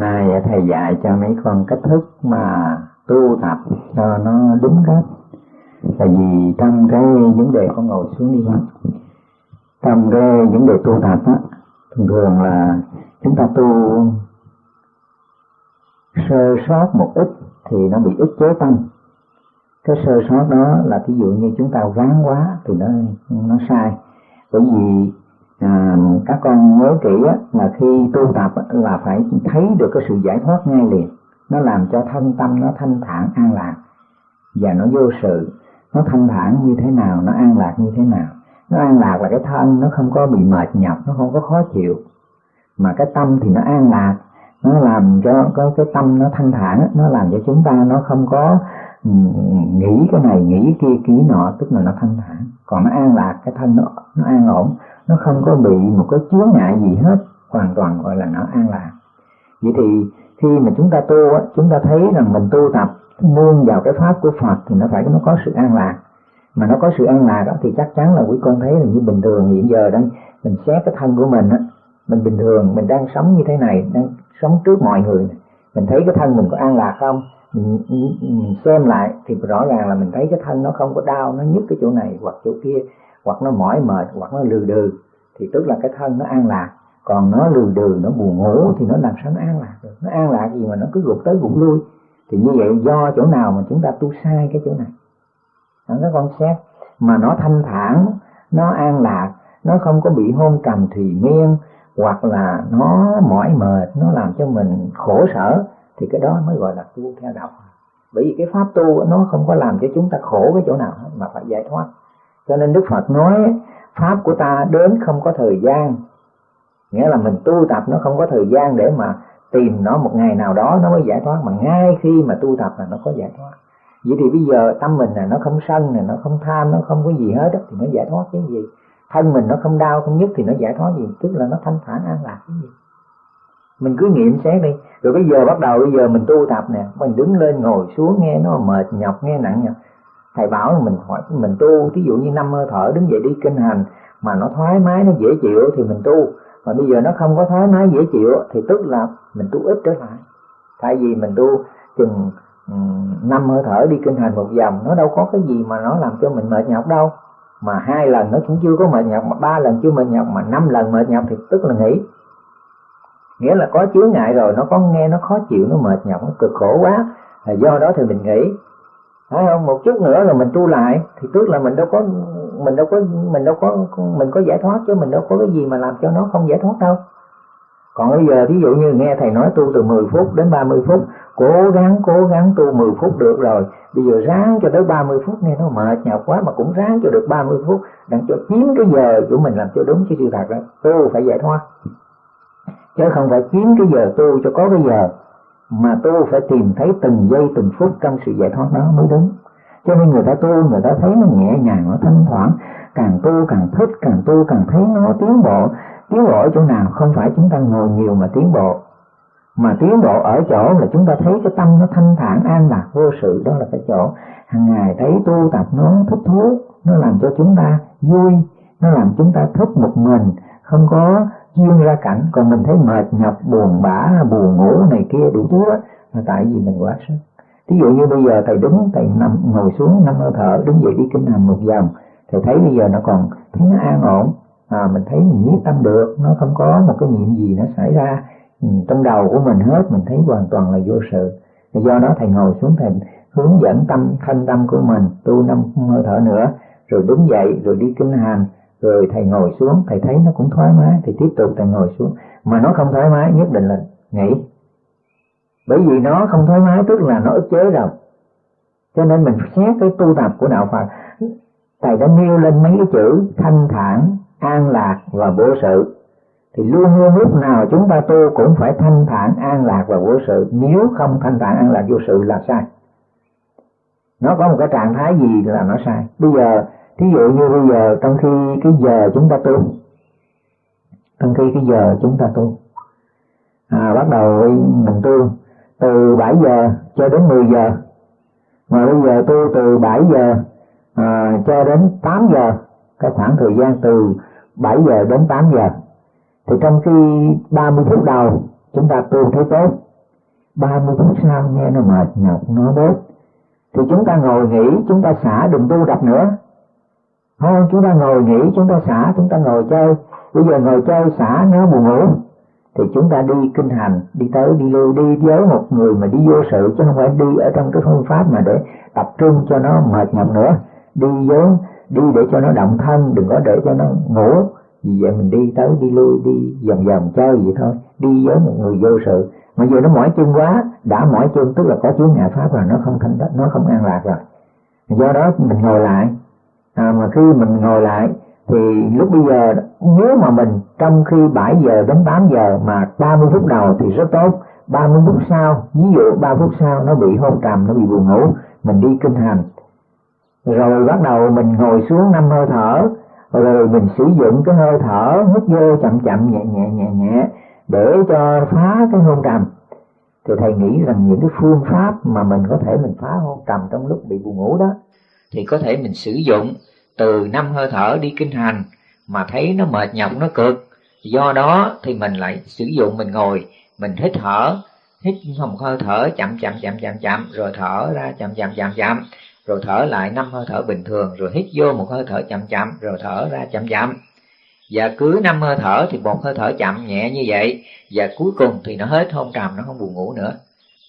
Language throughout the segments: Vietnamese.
hôm nay thầy dạy cho mấy con cách thức mà tu tập cho nó đúng cách. Tại vì trong cái vấn đề con ngồi xuống đi con trong cái vấn đề tu tập á, thường thường là chúng ta tu sơ sót một ít thì nó bị ức chế tâm. Cái sơ sót đó là ví dụ như chúng ta gán quá thì nó nó sai. Bởi vì à, các con nhớ kỹ á, là khi tu tập á, là phải thấy được cái sự giải thoát ngay liền. Nó làm cho thân tâm nó thanh thản an lạc. Và nó vô sự nó thanh thản như thế nào nó an lạc như thế nào. Nó an lạc là cái thân nó không có bị mệt nhọc nó không có khó chịu. Mà cái tâm thì nó an lạc nó làm cho có cái tâm nó thanh thản nó làm cho chúng ta nó không có ừ, nghĩ cái này nghĩ kia ký nọ tức là nó thanh thản. Còn nó an lạc cái thân nó nó an ổn nó không có bị một cái chướng ngại gì hết hoàn toàn gọi là nó an lạc. Vậy thì khi mà chúng ta tu chúng ta thấy rằng mình tu tập nương vào cái pháp của Phật thì nó phải nó có sự an lạc. Mà nó có sự an lạc đó thì chắc chắn là quý con thấy là như bình thường hiện giờ đây mình xét cái thân của mình á mình bình thường mình đang sống như thế này đang sống trước mọi người này. mình thấy cái thân mình có an lạc không? Mình, mình xem lại thì rõ ràng là mình thấy cái thân nó không có đau nó nhức cái chỗ này hoặc chỗ kia hoặc nó mỏi mệt hoặc nó lừ đừ thì tức là cái thân nó an lạc. Còn nó lừ đừ nó buồn ngủ thì nó làm sao nó an lạc được? Nó an lạc gì mà nó cứ gục tới gục lui? Thì như vậy do chỗ nào mà chúng ta tu sai cái chỗ này? Đó, các con xét. Mà nó thanh thản nó an lạc nó không có bị hôn trầm thùy miên hoặc là nó mỏi mệt nó làm cho mình khổ sở thì cái đó mới gọi là tu theo đạo bởi vì cái pháp tu nó không có làm cho chúng ta khổ cái chỗ nào hết mà phải giải thoát cho nên đức phật nói, pháp của ta đến không có thời gian. Nghĩa là mình tu tập nó không có thời gian để mà tìm nó một ngày nào đó, nó mới giải thoát. Mà ngay khi mà tu tập là nó có giải thoát. Vậy thì bây giờ tâm mình là nó không sân này nó không tham, nó không có gì hết thì nó giải thoát cái gì. Thân mình nó không đau, không nhức thì nó giải thoát gì? Tức là nó thanh thản an lạc cái gì. Mình cứ nghiệm xét đi. Rồi bây giờ bắt đầu, bây giờ mình tu tập nè, mình đứng lên ngồi xuống, nghe nó mệt nhọc, nghe nặng nhọc thầy bảo là mình hỏi mình tu ví dụ như năm hơi thở đứng dậy đi kinh hành mà nó thoải mái, nó dễ chịu thì mình tu. Mà bây giờ nó không có thoải mái, dễ chịu thì tức là mình tu ít trở lại. Thay vì mình tu chừng năm hơi thở đi kinh hành một vòng, nó đâu có cái gì mà nó làm cho mình mệt nhọc đâu. Mà hai lần nó cũng chưa có mệt nhọc, mà ba lần chưa mệt nhọc, mà năm lần mệt nhọc thì tức là nghỉ. Nghĩa là có chướng ngại rồi, nó có nghe, nó khó chịu, nó mệt nhọc, nó cực khổ quá. Là do đó thì mình nghỉ phải không? Một chút nữa là mình tu lại, thì tức là mình đâu có, mình đâu có, mình đâu có, mình có giải thoát chứ, mình đâu có cái gì mà làm cho nó không giải thoát đâu. Còn bây giờ ví dụ như nghe thầy nói tu từ 10 phút đến 30 phút, cố gắng cố gắng tu 10 phút được rồi. Bây giờ ráng cho tới 30 phút, nghe nó mệt nhọc quá mà cũng ráng cho được 30 phút, đặng cho chiếm cái giờ của mình làm cho đúng cái sự thật đó. Tu phải giải thoát. Chứ không phải chiếm cái giờ tu cho có cái giờ mà tu phải tìm thấy từng giây, từng phút trong sự giải thoát đó mới đúng. Cho nên người ta tu, người ta thấy nó nhẹ nhàng, nó thanh thoảng. Càng tu càng thích, càng tu càng thấy nó tiến bộ. Tiến bộ ở chỗ nào? Không phải chúng ta ngồi nhiều mà tiến bộ. Mà tiến bộ ở chỗ là chúng ta thấy cái tâm nó thanh thản, an lạc, vô sự. Đó là cái chỗ hàng ngày thấy tu, tập nó thích thú nó làm cho chúng ta vui, nó làm chúng ta thích một mình. Không có chuyên ra cảnh. Còn mình thấy mệt nhọc buồn bã buồn ngủ này kia đủ thứ đó. Là tại vì mình quá sức. Ví dụ như bây giờ thầy đứng thầy nằm ngồi xuống năm hơi thở đứng dậy đi kinh hành một vòng thầy thấy bây giờ nó còn thấy nó an ổn. À, mình thấy mình nhiếp tâm được nó không có một cái niệm gì nó xảy ra. Ừ, trong đầu của mình hết mình thấy hoàn toàn là vô sự. Do đó thầy ngồi xuống thầy hướng dẫn tâm thanh tâm của mình tu năm hơi thở nữa rồi đứng dậy rồi đi kinh hành rồi thầy ngồi xuống, thầy thấy nó cũng thoải mái thì tiếp tục thầy ngồi xuống. Mà nó không thoải mái, nhất định là nghỉ. Bởi vì nó không thoải mái, tức là nó ức chế rồi. Cho nên mình xét cái tu tập của đạo Phật. Thầy đã nêu lên mấy cái chữ thanh thản, an lạc và vô sự. Thì luôn luôn lúc nào chúng ta tu cũng phải thanh thản, an lạc và vô sự. Nếu không thanh thản, an lạc, vô sự là sai. Nó có một cái trạng thái gì là nó sai. Bây giờ thí dụ như bây giờ trong khi cái giờ chúng ta tu trong khi cái giờ chúng ta tu à, bắt đầu mình tu từ 7 giờ cho đến 10 giờ. Mà bây giờ tu từ 7 giờ à, cho đến 8 giờ cái khoảng thời gian từ 7 giờ đến 8 giờ. Thì trong khi 30 phút đầu chúng ta tu thấy tốt 30 phút sau nghe nó mệt nhọc nó bớt. Thì chúng ta ngồi nghỉ chúng ta xả đừng tu đập nữa không chúng ta ngồi nghỉ, chúng ta xả, chúng ta ngồi chơi. Bây giờ ngồi chơi, xả nó buồn ngủ. Thì chúng ta đi kinh hành, đi tới, đi lui, đi với một người mà đi vô sự, chứ không phải đi ở trong cái phương pháp mà để tập trung cho nó mệt nhọc nữa. Đi với, đi để cho nó động thân, đừng có để cho nó ngủ. Vì vậy mình đi tới, đi lui, đi vòng vòng chơi vậy thôi. Đi với một người vô sự. Mà giờ nó mỏi chân quá, đã mỏi chân, tức là có chướng ngại pháp rồi, nó không thanh nó không an lạc rồi. Do đó mình ngồi lại à, mà khi mình ngồi lại thì lúc bây giờ nếu mà mình trong khi 7 giờ đến 8 giờ mà 30 phút đầu thì rất tốt. 30 phút sau ví dụ 3 phút sau nó bị hôn trầm nó bị buồn ngủ mình đi kinh hành. Rồi bắt đầu mình ngồi xuống năm hơi thở rồi mình sử dụng cái hơi thở hít vô chậm chậm nhẹ nhẹ nhẹ nhẹ để cho phá cái hôn trầm. Thì thầy nghĩ rằng những cái phương pháp mà mình có thể mình phá hôn trầm trong lúc bị buồn ngủ đó thì có thể mình sử dụng từ năm hơi thở đi kinh hành mà thấy nó mệt nhọc, nó cực. Do đó thì mình lại sử dụng, mình ngồi, mình hít thở, hít một hơi thở, chậm chậm chậm chậm chậm, rồi thở ra chậm chậm chậm chậm, rồi thở lại năm hơi thở bình thường, rồi hít vô một hơi thở chậm chậm, rồi thở ra chậm chậm. Và cứ năm hơi thở thì một hơi thở chậm nhẹ như vậy, và cuối cùng thì nó hết hôn trầm nó không buồn ngủ nữa.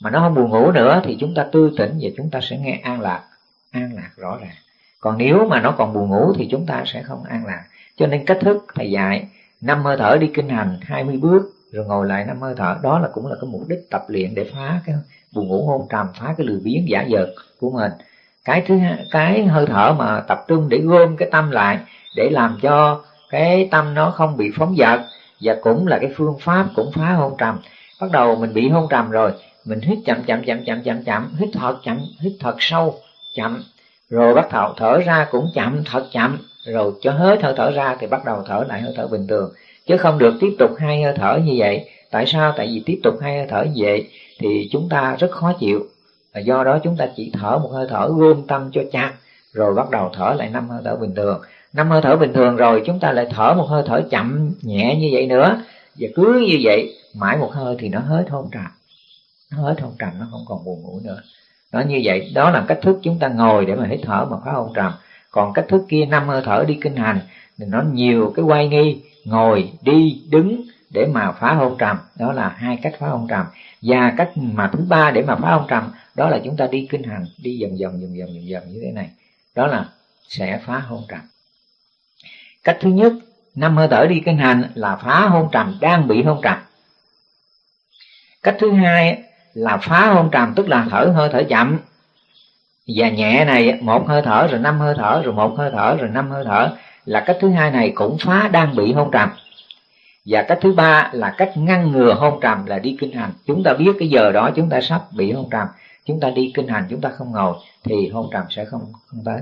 Mà nó không buồn ngủ nữa thì chúng ta tư tỉnh và chúng ta sẽ nghe an lạc an lạc rõ ràng. Còn nếu mà nó còn buồn ngủ thì chúng ta sẽ không an lạc. Cho nên cách thức thầy dạy năm hơi thở đi kinh hành 20 bước rồi ngồi lại năm hơi thở đó là cũng là cái mục đích tập luyện để phá cái buồn ngủ hôn trầm phá cái lười biếng giả dợt của mình. Cái thứ hai, cái hơi thở mà tập trung để gom cái tâm lại để làm cho cái tâm nó không bị phóng dật và cũng là cái phương pháp cũng phá hôn trầm. Bắt đầu mình bị hôn trầm rồi mình hít chậm chậm chậm chậm chậm chậm hít thật chậm hít thật sâu chậm. Rồi bắt đầu thở ra cũng chậm, thật chậm. Rồi cho hết hơi thở ra thì bắt đầu thở lại hơi thở bình thường. Chứ không được tiếp tục hai hơi thở như vậy. Tại sao? Tại vì tiếp tục hai hơi thở như vậy thì chúng ta rất khó chịu. Và do đó chúng ta chỉ thở một hơi thở gom tâm cho chặt, rồi bắt đầu thở lại năm hơi thở bình thường. Năm hơi thở bình thường rồi chúng ta lại thở một hơi thở chậm, nhẹ như vậy nữa. Và cứ như vậy, mãi một hơi thì nó hết hôn trầm. Nó hết hôn trầm, nó không còn buồn ngủ nữa nó như vậy, đó là cách thức chúng ta ngồi để mà hít thở mà phá hôn trầm. Còn cách thức kia, năm hơi thở đi kinh hành, thì nó nhiều cái quay nghi, ngồi, đi, đứng để mà phá hôn trầm. Đó là hai cách phá hôn trầm. Và cách mà thứ ba để mà phá hôn trầm, đó là chúng ta đi kinh hành, đi dần dần dần dần dần dần như thế này. Đó là sẽ phá hôn trầm. Cách thứ nhất, năm hơi thở đi kinh hành là phá hôn trầm, đang bị hôn trầm. Cách thứ hai là phá hôn trầm, tức là thở hơi thở chậm. Và nhẹ này, một hơi thở, rồi năm hơi thở, rồi một hơi thở, rồi năm hơi thở, là cách thứ hai này cũng phá đang bị hôn trầm. Và cách thứ ba là cách ngăn ngừa hôn trầm là đi kinh hành. Chúng ta biết cái giờ đó chúng ta sắp bị hôn trầm, chúng ta đi kinh hành, chúng ta không ngồi, thì hôn trầm sẽ không không tới.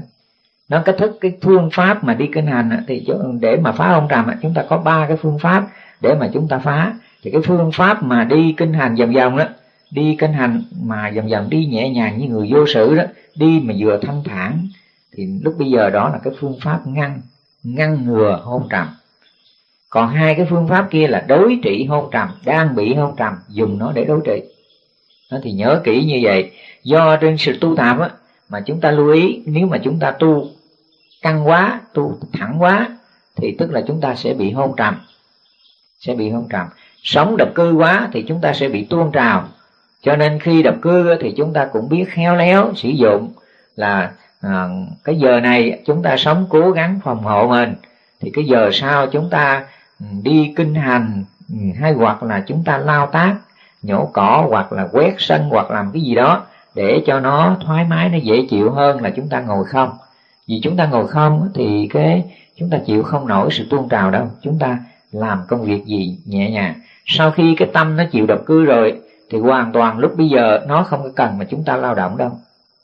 Nó cách thức, cái phương pháp mà đi kinh hành thì để mà phá hôn trầm chúng ta có ba cái phương pháp để mà chúng ta phá. Thì cái phương pháp mà đi kinh hành vòng vòng đó đi kinh hành, mà dần dần đi nhẹ nhàng như người vô sự đó, đi mà vừa thanh thản, thì lúc bây giờ đó là cái phương pháp ngăn ngăn ngừa hôn trầm. Còn hai cái phương pháp kia là đối trị hôn trầm, đang bị hôn trầm, dùng nó để đối trị. Nó thì nhớ kỹ như vậy, do trên sự tu tập á, mà chúng ta lưu ý, nếu mà chúng ta tu căng quá, tu thẳng quá, thì tức là chúng ta sẽ bị hôn trầm, sẽ bị hôn trầm. Sống độc cư quá, thì chúng ta sẽ bị tuôn trào cho nên khi độc cư thì chúng ta cũng biết khéo léo sử dụng là à, cái giờ này chúng ta sống cố gắng phòng hộ mình. Thì cái giờ sau chúng ta ừ, đi kinh hành ừ, hay hoặc là chúng ta lao tác nhổ cỏ hoặc là quét sân hoặc làm cái gì đó để cho nó thoải mái nó dễ chịu hơn là chúng ta ngồi không. Vì chúng ta ngồi không thì cái chúng ta chịu không nổi sự tuôn trào đâu. Chúng ta làm công việc gì nhẹ nhàng. Sau khi cái tâm nó chịu độc cư rồi thì hoàn toàn lúc bây giờ nó không có cần mà chúng ta lao động đâu.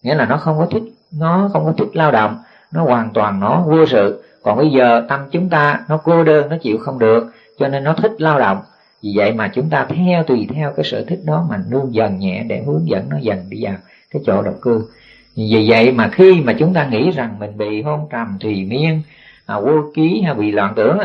Nghĩa là nó không có thích nó không có thích lao động. Nó hoàn toàn nó vô sự. Còn bây giờ tâm chúng ta nó cô đơn nó chịu không được cho nên nó thích lao động. Vì vậy mà chúng ta theo tùy theo cái sở thích đó mà nương dần nhẹ để hướng dẫn nó dần đi vào cái chỗ độc cư. Vì vậy mà khi mà chúng ta nghĩ rằng mình bị hôn trầm thùy miên à, vô ký hay bị loạn tưởng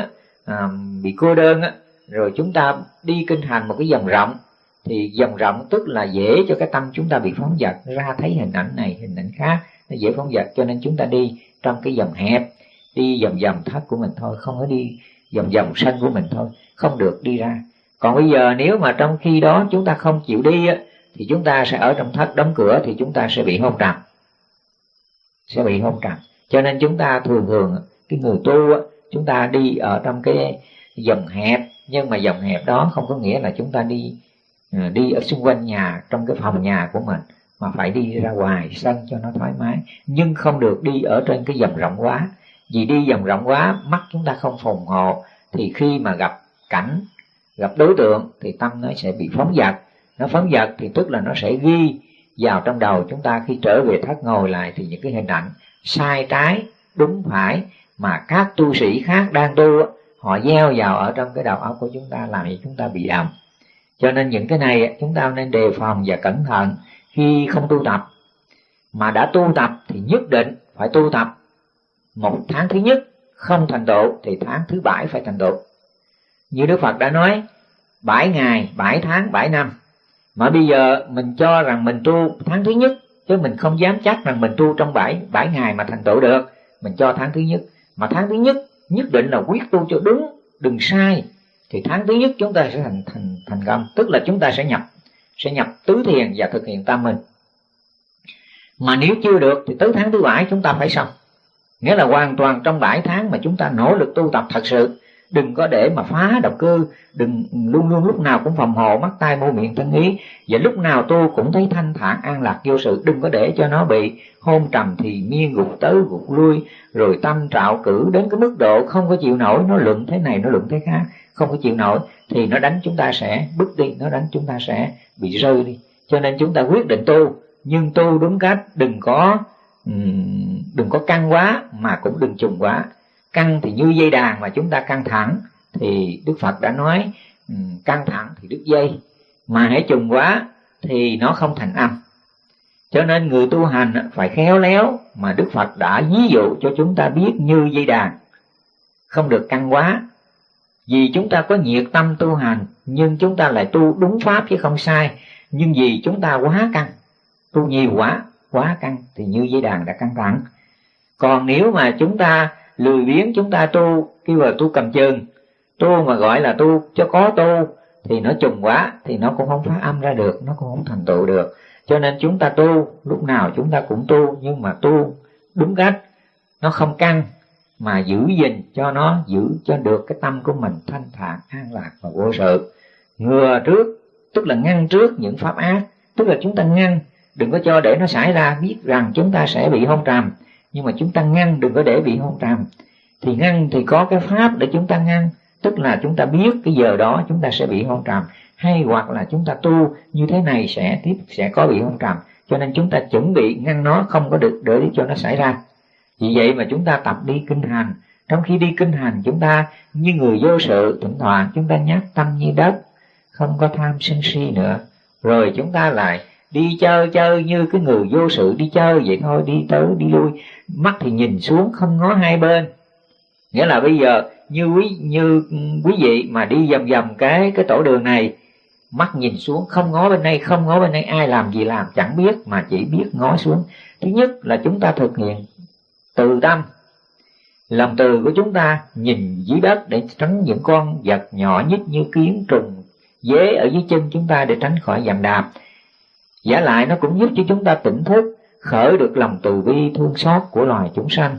à, bị cô đơn á, rồi chúng ta đi kinh hành một cái dòng rộng thì dòng rộng tức là dễ cho cái tâm chúng ta bị phóng dật, ra thấy hình ảnh này, hình ảnh khác, nó dễ phóng dật. Cho nên chúng ta đi trong cái dòng hẹp, đi vòng vòng thất của mình thôi, không có đi vòng vòng sân của mình thôi, không được đi ra. Còn bây giờ nếu mà trong khi đó chúng ta không chịu đi thì chúng ta sẽ ở trong thất đóng cửa thì chúng ta sẽ bị hôn trầm. Sẽ bị hôn trầm. Cho nên chúng ta thường thường, cái người tu chúng ta đi ở trong cái dòng hẹp, nhưng mà dòng hẹp đó không có nghĩa là chúng ta đi Ừ, đi ở xung quanh nhà, trong cái phòng nhà của mình, mà phải đi ra ngoài sân cho nó thoải mái. Nhưng không được đi ở trên cái dòng rộng quá. Vì đi dòng rộng quá, mắt chúng ta không phòng hộ thì khi mà gặp cảnh, gặp đối tượng, thì tâm nó sẽ bị phóng dật. Nó phóng dật thì tức là nó sẽ ghi vào trong đầu chúng ta. Khi trở về thất ngồi lại thì những cái hình ảnh sai trái, đúng phải mà các tu sĩ khác đang tu họ gieo vào ở trong cái đầu óc của chúng ta làm cho chúng ta bị động cho nên những cái này chúng ta nên đề phòng và cẩn thận khi không tu tập. Mà đã tu tập thì nhất định phải tu tập. Một tháng thứ nhất không thành tựu thì tháng thứ bảy phải thành tựu. Như đức phật đã nói, bảy ngày, bảy tháng, bảy năm. Mà bây giờ mình cho rằng mình tu tháng thứ nhất, chứ mình không dám chắc rằng mình tu trong bảy bảy ngày mà thành tựu được. Mình cho tháng thứ nhất. Mà tháng thứ nhất nhất định là quyết tu cho đúng, đừng sai thì tháng thứ nhất chúng ta sẽ thành thành thành công. Tức là chúng ta sẽ nhập sẽ nhập tứ thiền và thực hiện tam minh mà nếu chưa được thì tới tháng thứ bảy chúng ta phải xong. Nghĩa là hoàn toàn trong bảy tháng mà chúng ta nỗ lực tu tập thật sự. Đừng có để mà phá độc cư. Đừng luôn luôn lúc nào cũng phòng hộ, mắt tai môi miệng thân ý. Và lúc nào tu cũng thấy thanh thản, an lạc, vô sự. Đừng có để cho nó bị hôn trầm thì miên gục tới gục, lui. Rồi tâm trạo cử đến cái mức độ không có chịu nổi, nó luận thế này, nó luận thế khác không có chịu nổi, thì nó đánh chúng ta sẽ bước đi, nó đánh chúng ta sẽ bị rơi đi. Cho nên chúng ta quyết định tu, nhưng tu đúng cách, đừng có đừng có căng quá, mà cũng đừng trùng quá. Căng thì như dây đàn mà chúng ta căng thẳng, thì đức phật đã nói căng thẳng thì đứt dây, mà hãy trùng quá thì nó không thành âm. Cho nên người tu hành phải khéo léo mà đức phật đã ví dụ cho chúng ta biết như dây đàn. Không được căng quá vì chúng ta có nhiệt tâm tu hành, nhưng chúng ta lại tu đúng pháp chứ không sai. Nhưng vì chúng ta quá căng, tu nhiều quá quá căng, thì như dây đàn đã căng thẳng. Còn nếu mà chúng ta lười biếng, chúng ta tu kêu là tu cầm chừng, tu mà gọi là tu cho có tu, thì nó trùng quá, thì nó cũng không phát âm ra được, nó cũng không thành tựu được. Cho nên chúng ta tu, lúc nào chúng ta cũng tu, nhưng mà tu đúng cách, nó không căng mà giữ gìn cho nó, giữ cho được cái tâm của mình thanh thản, an lạc và vô sự. Ngừa trước, tức là ngăn trước những pháp ác, tức là chúng ta ngăn, đừng có cho để nó xảy ra, biết rằng chúng ta sẽ bị hôn trầm. Nhưng mà chúng ta ngăn, đừng có để bị hôn trầm. Thì ngăn thì có cái pháp để chúng ta ngăn, tức là chúng ta biết cái giờ đó chúng ta sẽ bị hôn trầm. Hay hoặc là chúng ta tu như thế này sẽ tiếp, sẽ có bị hôn trầm. Cho nên chúng ta chuẩn bị ngăn nó không có được để cho nó xảy ra vì vậy mà chúng ta tập đi kinh hành. Trong khi đi kinh hành, chúng ta như người vô sự, thỉnh thoảng chúng ta nhát tâm như đất, không có tham sân si nữa. Rồi chúng ta lại đi chơi chơi như cái người vô sự, đi chơi vậy thôi, đi tới, đi lui. Mắt thì nhìn xuống, không ngó hai bên. Nghĩa là bây giờ, như quý như quý vị mà đi vòng vòng cái cái tổ đường này, mắt nhìn xuống, không ngó bên đây, không ngó bên đây, ai làm gì làm, chẳng biết, mà chỉ biết ngó xuống. Thứ nhất là chúng ta thực hiện từ tâm. Lòng từ của chúng ta nhìn dưới đất để tránh những con vật nhỏ nhất như kiến trùng, dế ở dưới chân chúng ta để tránh khỏi dằn đạp. Giả lại nó cũng giúp cho chúng ta tỉnh thức, khởi được lòng từ bi thương xót của loài chúng sanh.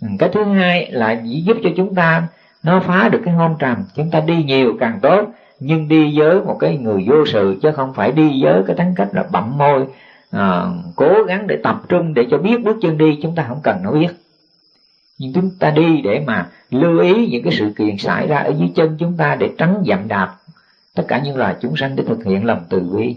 Ừ, cái thứ hai là giúp cho chúng ta nó phá được cái hôn trầm. Chúng ta đi nhiều càng tốt, nhưng đi với một cái người vô sự, chứ không phải đi với cái tính cách là bậm môi à, cố gắng để tập trung để cho biết bước chân đi chúng ta không cần nó biết. Nhưng chúng ta đi để mà lưu ý những cái sự kiện xảy ra ở dưới chân chúng ta để tránh dặm đạp. Tất cả những loài chúng sanh để thực hiện lòng từ bi.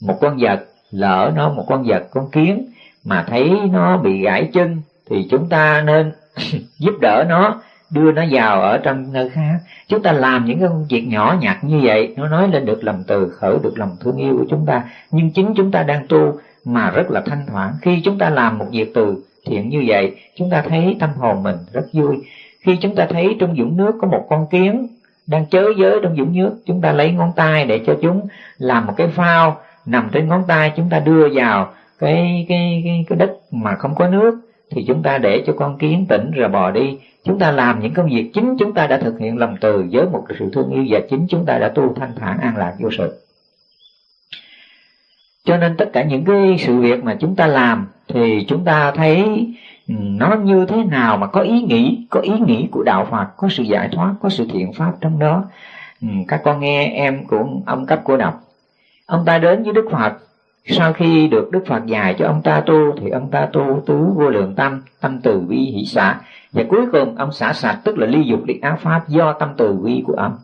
Một con vật lỡ nó một con vật con kiến mà thấy nó bị gãy chân thì chúng ta nên giúp đỡ nó đưa nó vào ở trong nơi khác. Chúng ta làm những cái công việc nhỏ nhặt như vậy nó nói lên được lòng từ khởi được lòng thương yêu của chúng ta. Nhưng chính chúng ta đang tu mà rất là thanh thoảng khi chúng ta làm một việc từ thiện như vậy chúng ta thấy tâm hồn mình rất vui. Khi chúng ta thấy trong dũng nước có một con kiến đang chớ giới trong dũng nước chúng ta lấy ngón tay để cho chúng làm một cái phao nằm trên ngón tay. Chúng ta đưa vào cái cái cái, cái đất mà không có nước thì chúng ta để cho con kiến tỉnh rồi bò đi. Chúng ta làm những công việc chính chúng ta đã thực hiện lòng từ với một sự thương yêu và chính chúng ta đã tu thanh thản an lạc vô sự. Cho nên tất cả những cái sự việc mà chúng ta làm thì chúng ta thấy ừ, nó như thế nào mà có ý nghĩ, có ý nghĩ của đạo phật, có sự giải thoát, có sự thiện pháp trong đó. Ừ, các con nghe em của ông cấp của đọc ông ta đến với đức phật sau khi được đức phật dạy cho ông ta tu thì ông ta tu tứ vô lượng tâm tâm từ bi hỷ xả. Và cuối cùng, ông xả sạch, tức là ly dục ly áo pháp do tâm từ bi của ông.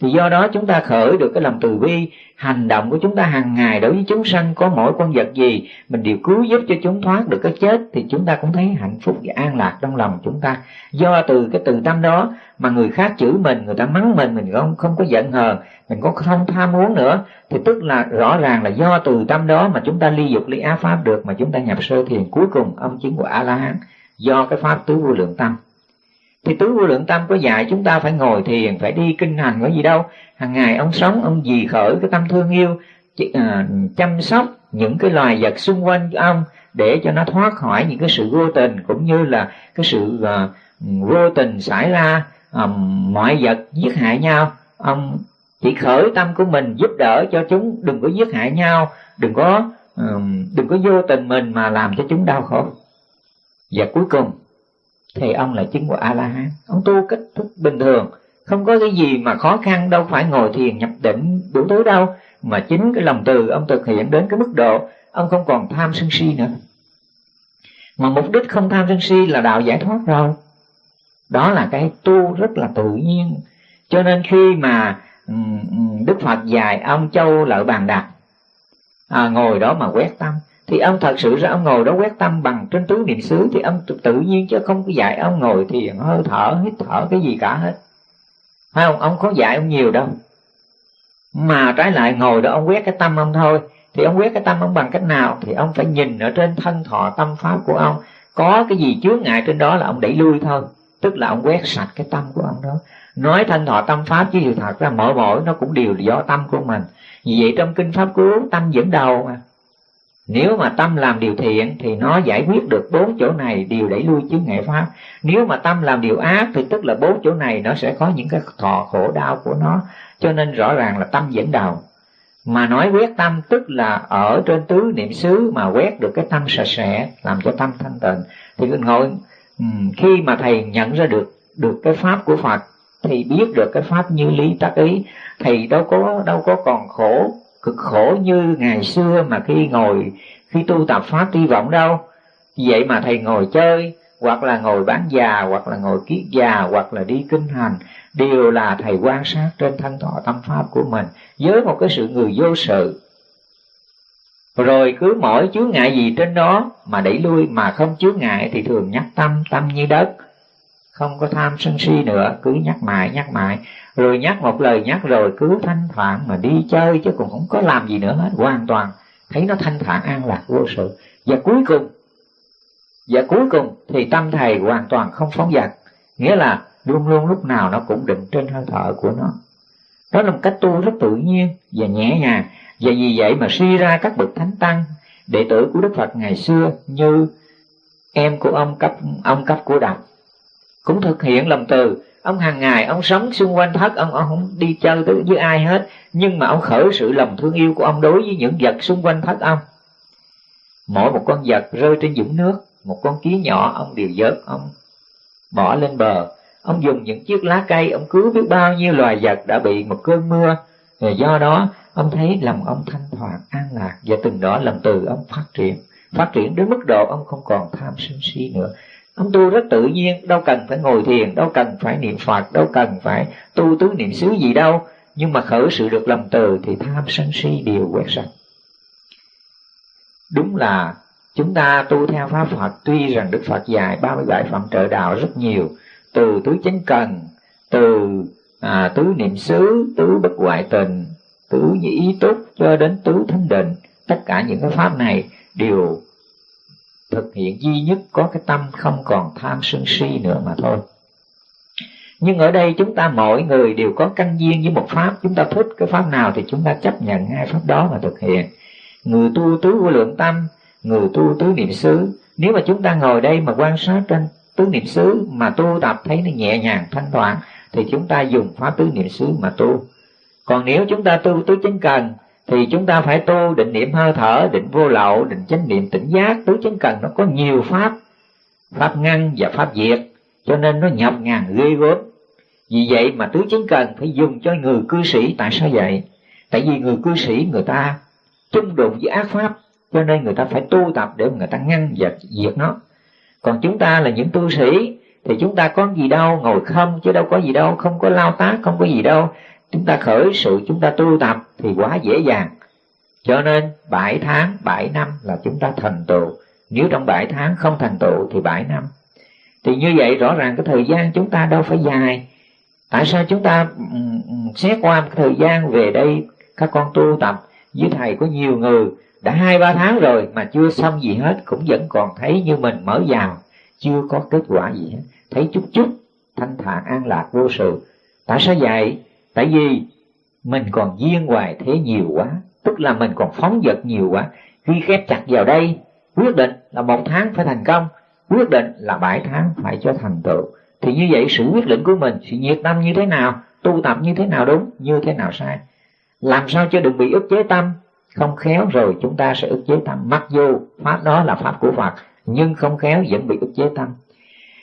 Thì do đó chúng ta khởi được cái lòng từ bi hành động của chúng ta hàng ngày đối với chúng sanh, có mỗi con vật gì, mình đều cứu giúp cho chúng thoát được cái chết, thì chúng ta cũng thấy hạnh phúc và an lạc trong lòng chúng ta. Do từ cái từ tâm đó mà người khác chửi mình người ta mắng mình mình không không có giận hờn mình có không tham muốn nữa. Thì tức là rõ ràng là do từ tâm đó mà chúng ta ly dục ly á pháp được mà chúng ta nhập sơ thiền cuối cùng ông chứng của a la hán do cái pháp tứ vô lượng tâm. Thì tứ vô lượng tâm có dạy chúng ta phải ngồi thiền phải đi kinh hành có gì đâu. Hàng ngày ông sống ông gì khởi cái tâm thương yêu à, chăm sóc những cái loài vật xung quanh ông để cho nó thoát khỏi những cái sự vô tình cũng như là cái sự uh, vô tình xảy ra um, mọi vật giết hại nhau. Ông chỉ khởi tâm của mình giúp đỡ cho chúng đừng có giết hại nhau đừng có um, đừng có vô tình mình mà làm cho chúng đau khổ. Và cuối cùng thì ông là chứng của a la hán ông tu cách thức bình thường không có cái gì mà khó khăn đâu phải ngồi thiền nhập định đủ thứ đâu. Mà chính cái lòng từ ông thực hiện đến cái mức độ ông không còn tham sân si nữa. Mà mục đích không tham sân si là đạo giải thoát rồi đó là cái tu rất là tự nhiên. Cho nên khi mà ừ, ừ, đức phật dạy ông châu lợi bàn đạt à, ngồi đó mà quét tâm thì ông thật sự ra ông ngồi đó quét tâm bằng trên tứ niệm xứ thì ông tự nhiên chứ không có dạy ông ngồi thiền hơi thở hít thở cái gì cả hết. Phải không? Ông có dạy ông nhiều đâu. Mà trái lại ngồi đó ông quét cái tâm ông thôi thì ông quét cái tâm ông bằng cách nào? Thì ông phải nhìn ở trên thân thọ tâm pháp của ông. Có cái gì chướng ngại trên đó là ông đẩy lui thôi tức là ông quét sạch cái tâm của ông đó. Nói thanh thọ tâm pháp chứ sự thật ra mỗi mỗi nó cũng đều do tâm của mình. Vì vậy trong kinh pháp cứu, tâm dẫn đầu mà. Nếu mà tâm làm điều thiện thì nó giải quyết được bốn chỗ này, đều đẩy lui chướng ngại pháp. Nếu mà tâm làm điều ác thì tức là bốn chỗ này nó sẽ có những cái thọ khổ đau của nó. Cho nên rõ ràng là tâm dẫn đầu mà nói quét tâm tức là ở trên tứ niệm xứ mà quét được cái tâm sạch sẽ, làm cho tâm thanh tịnh. Thì ngồi Ừ, khi mà thầy nhận ra được được cái pháp của phật thì biết được cái pháp như lý tác ý thì đâu có đâu có còn khổ, cực khổ như ngày xưa mà khi ngồi, khi tu tập pháp hy vọng đâu. Vậy mà thầy ngồi chơi, hoặc là ngồi bán già, hoặc là ngồi kiết già, hoặc là đi kinh hành, đều là thầy quan sát trên thân thọ tâm pháp của mình, với một cái sự người vô sự rồi cứ mỗi chướng ngại gì trên đó mà đẩy lui mà không chướng ngại thì thường nhắc tâm tâm như đất. Không có tham sân si nữa, cứ nhắc mãi nhắc mãi. Rồi nhắc một lời nhắc rồi cứ thanh thản mà đi chơi chứ cũng không có làm gì nữa hết, hoàn toàn. Thấy nó thanh thản an lạc vô sự. Và cuối cùng, và cuối cùng thì tâm thầy hoàn toàn không phóng dật. Nghĩa là luôn luôn lúc nào nó cũng định trên hơi thở của nó đó là một cách tu rất tự nhiên và nhẹ nhàng. Và vì vậy mà suy ra các bậc thánh tăng, đệ tử của đức phật ngày xưa như em của ông cấp ông cấp của đạo cũng thực hiện lòng từ, ông hàng ngày, ông sống xung quanh thất, ông ông không đi chơi tới với ai hết, nhưng mà ông khởi sự lòng thương yêu của ông đối với những vật xung quanh thất ông. Mỗi một con vật rơi trên dũng nước, một con kiến nhỏ, ông đều vớt, ông bỏ lên bờ ông dùng những chiếc lá cây ông cứu biết bao nhiêu loài vật đã bị một cơn mưa. Và do đó ông thấy lòng ông thanh thoạt, an lạc và từng đó lòng từ ông phát triển. Phát triển đến mức độ ông không còn tham sân si nữa. Ông tu rất tự nhiên đâu cần phải ngồi thiền đâu cần phải niệm phật đâu cần phải tu tứ niệm xứ gì đâu. Nhưng mà khởi sự được lòng từ thì tham sân si đều quét sạch. Đúng là chúng ta tu theo pháp phật tuy rằng đức phật dạy 37 phẩm trợ đạo rất nhiều từ tứ chánh cần từ à, tứ niệm xứ tứ bất hoại tình tứ nhĩ ý túc cho đến tứ thánh định tất cả những cái pháp này đều thực hiện duy nhất có cái tâm không còn tham sân si nữa mà thôi. Nhưng ở đây chúng ta mỗi người đều có căn duyên với một pháp. Chúng ta thích cái pháp nào thì chúng ta chấp nhận hai pháp đó mà thực hiện. Người tu tứ vô lượng tâm người tu tứ niệm xứ. Nếu mà chúng ta ngồi đây mà quan sát trên tứ niệm xứ mà tu tập thấy nó nhẹ nhàng, thanh thoảng, thì chúng ta dùng pháp tứ niệm xứ mà tu. Còn nếu chúng ta tu tứ chánh cần, thì chúng ta phải tu định niệm hơi thở, định vô lậu, định chánh niệm tỉnh giác. Tứ chánh cần nó có nhiều pháp pháp ngăn và pháp diệt, cho nên nó nhập ngàn ghê gớm. Vì vậy mà tứ chánh cần phải dùng cho người cư sĩ. Tại sao vậy? Tại vì người cư sĩ người ta chung đụng với ác pháp, cho nên người ta phải tu tập để người ta ngăn và diệt nó còn chúng ta là những tu sĩ, thì chúng ta có gì đâu, ngồi không chứ đâu có gì đâu, không có lao tác, không có gì đâu. Chúng ta khởi sự, chúng ta tu tập thì quá dễ dàng. Cho nên bảy tháng, bảy năm là chúng ta thành tựu. Nếu trong bảy tháng không thành tựu thì bảy năm. Thì như vậy rõ ràng cái thời gian chúng ta đâu phải dài. Tại sao chúng ta xét qua cái thời gian về đây các con tu tập? Với thầy có nhiều người đã hai, ba tháng rồi mà chưa xong gì hết, cũng vẫn còn thấy như mình mở vào chưa có kết quả gì hết. Thấy chút chút, thanh thản an lạc vô sự. Tại sao vậy? Tại vì mình còn duyên hoài thế nhiều quá, tức là mình còn phóng vật nhiều quá. Ghi khép chặt vào đây, quyết định là một tháng phải thành công, quyết định là bảy tháng phải cho thành tựu. Thì như vậy sự quyết định của mình sự nhiệt tâm như thế nào, tu tập như thế nào đúng, như thế nào sai? Làm sao cho đừng bị ức chế tâm? Không khéo rồi chúng ta sẽ ức chế tâm. Mặc dù pháp đó là pháp của phật, nhưng không khéo vẫn bị ức chế tâm.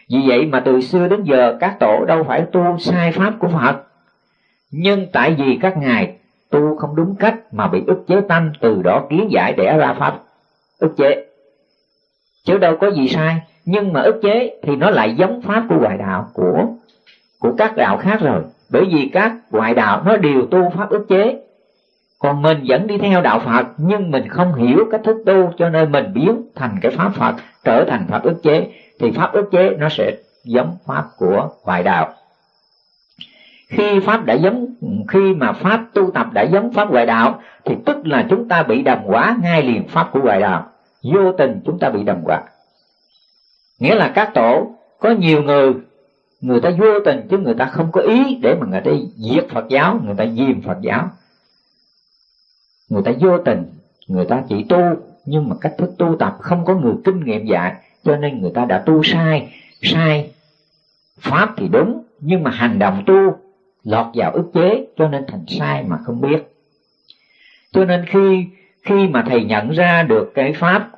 Vì vậy mà từ xưa đến giờ, các tổ đâu phải tu sai pháp của phật. Nhưng tại vì các ngài tu không đúng cách mà bị ức chế tâm, từ đó kiến giải đẻ ra pháp ức chế. Chứ đâu có gì sai, nhưng mà ức chế thì nó lại giống pháp của ngoại đạo, của của các đạo khác rồi. Bởi vì các ngoại đạo nó đều tu pháp ức chế còn mình vẫn đi theo đạo Phật, nhưng mình không hiểu cách thức tu, cho nên mình biến thành cái pháp Phật, trở thành pháp ức chế. Thì pháp ức chế nó sẽ giống pháp của ngoại đạo. Khi pháp đã giống, khi mà pháp tu tập đã giống pháp ngoại đạo, thì tức là chúng ta bị đồng quả ngay liền pháp của ngoại đạo. Vô tình chúng ta bị đồng quả. Nghĩa là các tổ, có nhiều người người ta vô tình chứ người ta không có ý để mà người ta diệt Phật giáo, người ta diêm Phật giáo người ta vô tình, người ta chỉ tu, nhưng mà cách thức tu tập không có người kinh nghiệm dạy, cho nên người ta đã tu sai. Sai pháp thì đúng, nhưng mà hành động tu lọt vào ức chế, cho nên thành sai mà không biết. Cho nên khi khi mà thầy nhận ra được cái pháp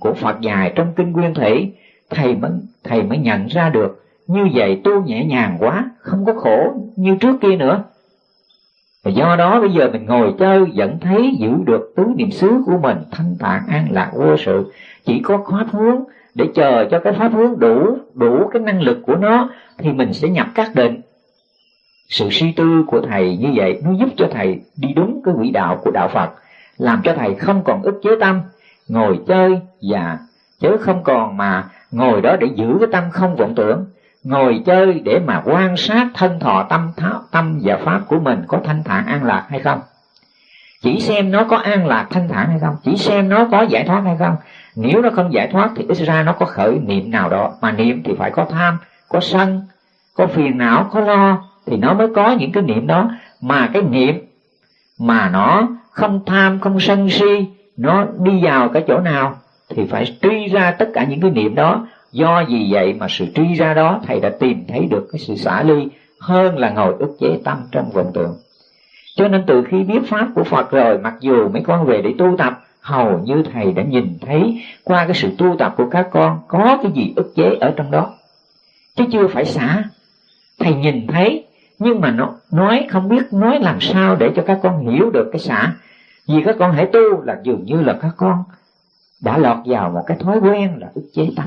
của Phật dài trong kinh Nguyên Thủy, thầy mới thầy mới nhận ra được. Như vậy tu nhẹ nhàng quá, không có khổ như trước kia nữa và do đó bây giờ mình ngồi chơi vẫn thấy giữ được tứ niệm xứ của mình, thanh tạng an lạc vô sự. Chỉ có pháp hướng để chờ cho cái pháp hướng đủ đủ cái năng lực của nó thì mình sẽ nhập các định. Sự suy tư của thầy như vậy nó giúp cho thầy đi đúng cái quỹ đạo của đạo phật, làm cho thầy không còn ức chế tâm, ngồi chơi và chớ không còn mà ngồi đó để giữ cái tâm không vọng tưởng ngồi chơi để mà quan sát thân thọ tâm tháo tâm và pháp của mình có thanh thản an lạc hay không? Chỉ xem nó có an lạc, thanh thản hay không? Chỉ xem nó có giải thoát hay không? Nếu nó không giải thoát thì ít ra nó có khởi niệm nào đó. Mà niệm thì phải có tham, có sân, có phiền não, có lo, thì nó mới có những cái niệm đó. Mà cái niệm mà nó không tham, không sân si, nó đi vào cái chỗ nào thì phải truy ra tất cả những cái niệm đó do vì vậy mà sự truy ra đó, thầy đã tìm thấy được cái sự xả ly hơn là ngồi ức chế tâm trong vọng tưởng cho nên từ khi biết pháp của phật rồi, mặc dù mấy con về để tu tập, hầu như thầy đã nhìn thấy qua cái sự tu tập của các con có cái gì ức chế ở trong đó. Chứ chưa phải xả. Thầy nhìn thấy, nhưng mà nó nói không biết nói làm sao để cho các con hiểu được cái xả. Vì các con hãy tu là dường như là các con đã lọt vào một cái thói quen là ức chế tâm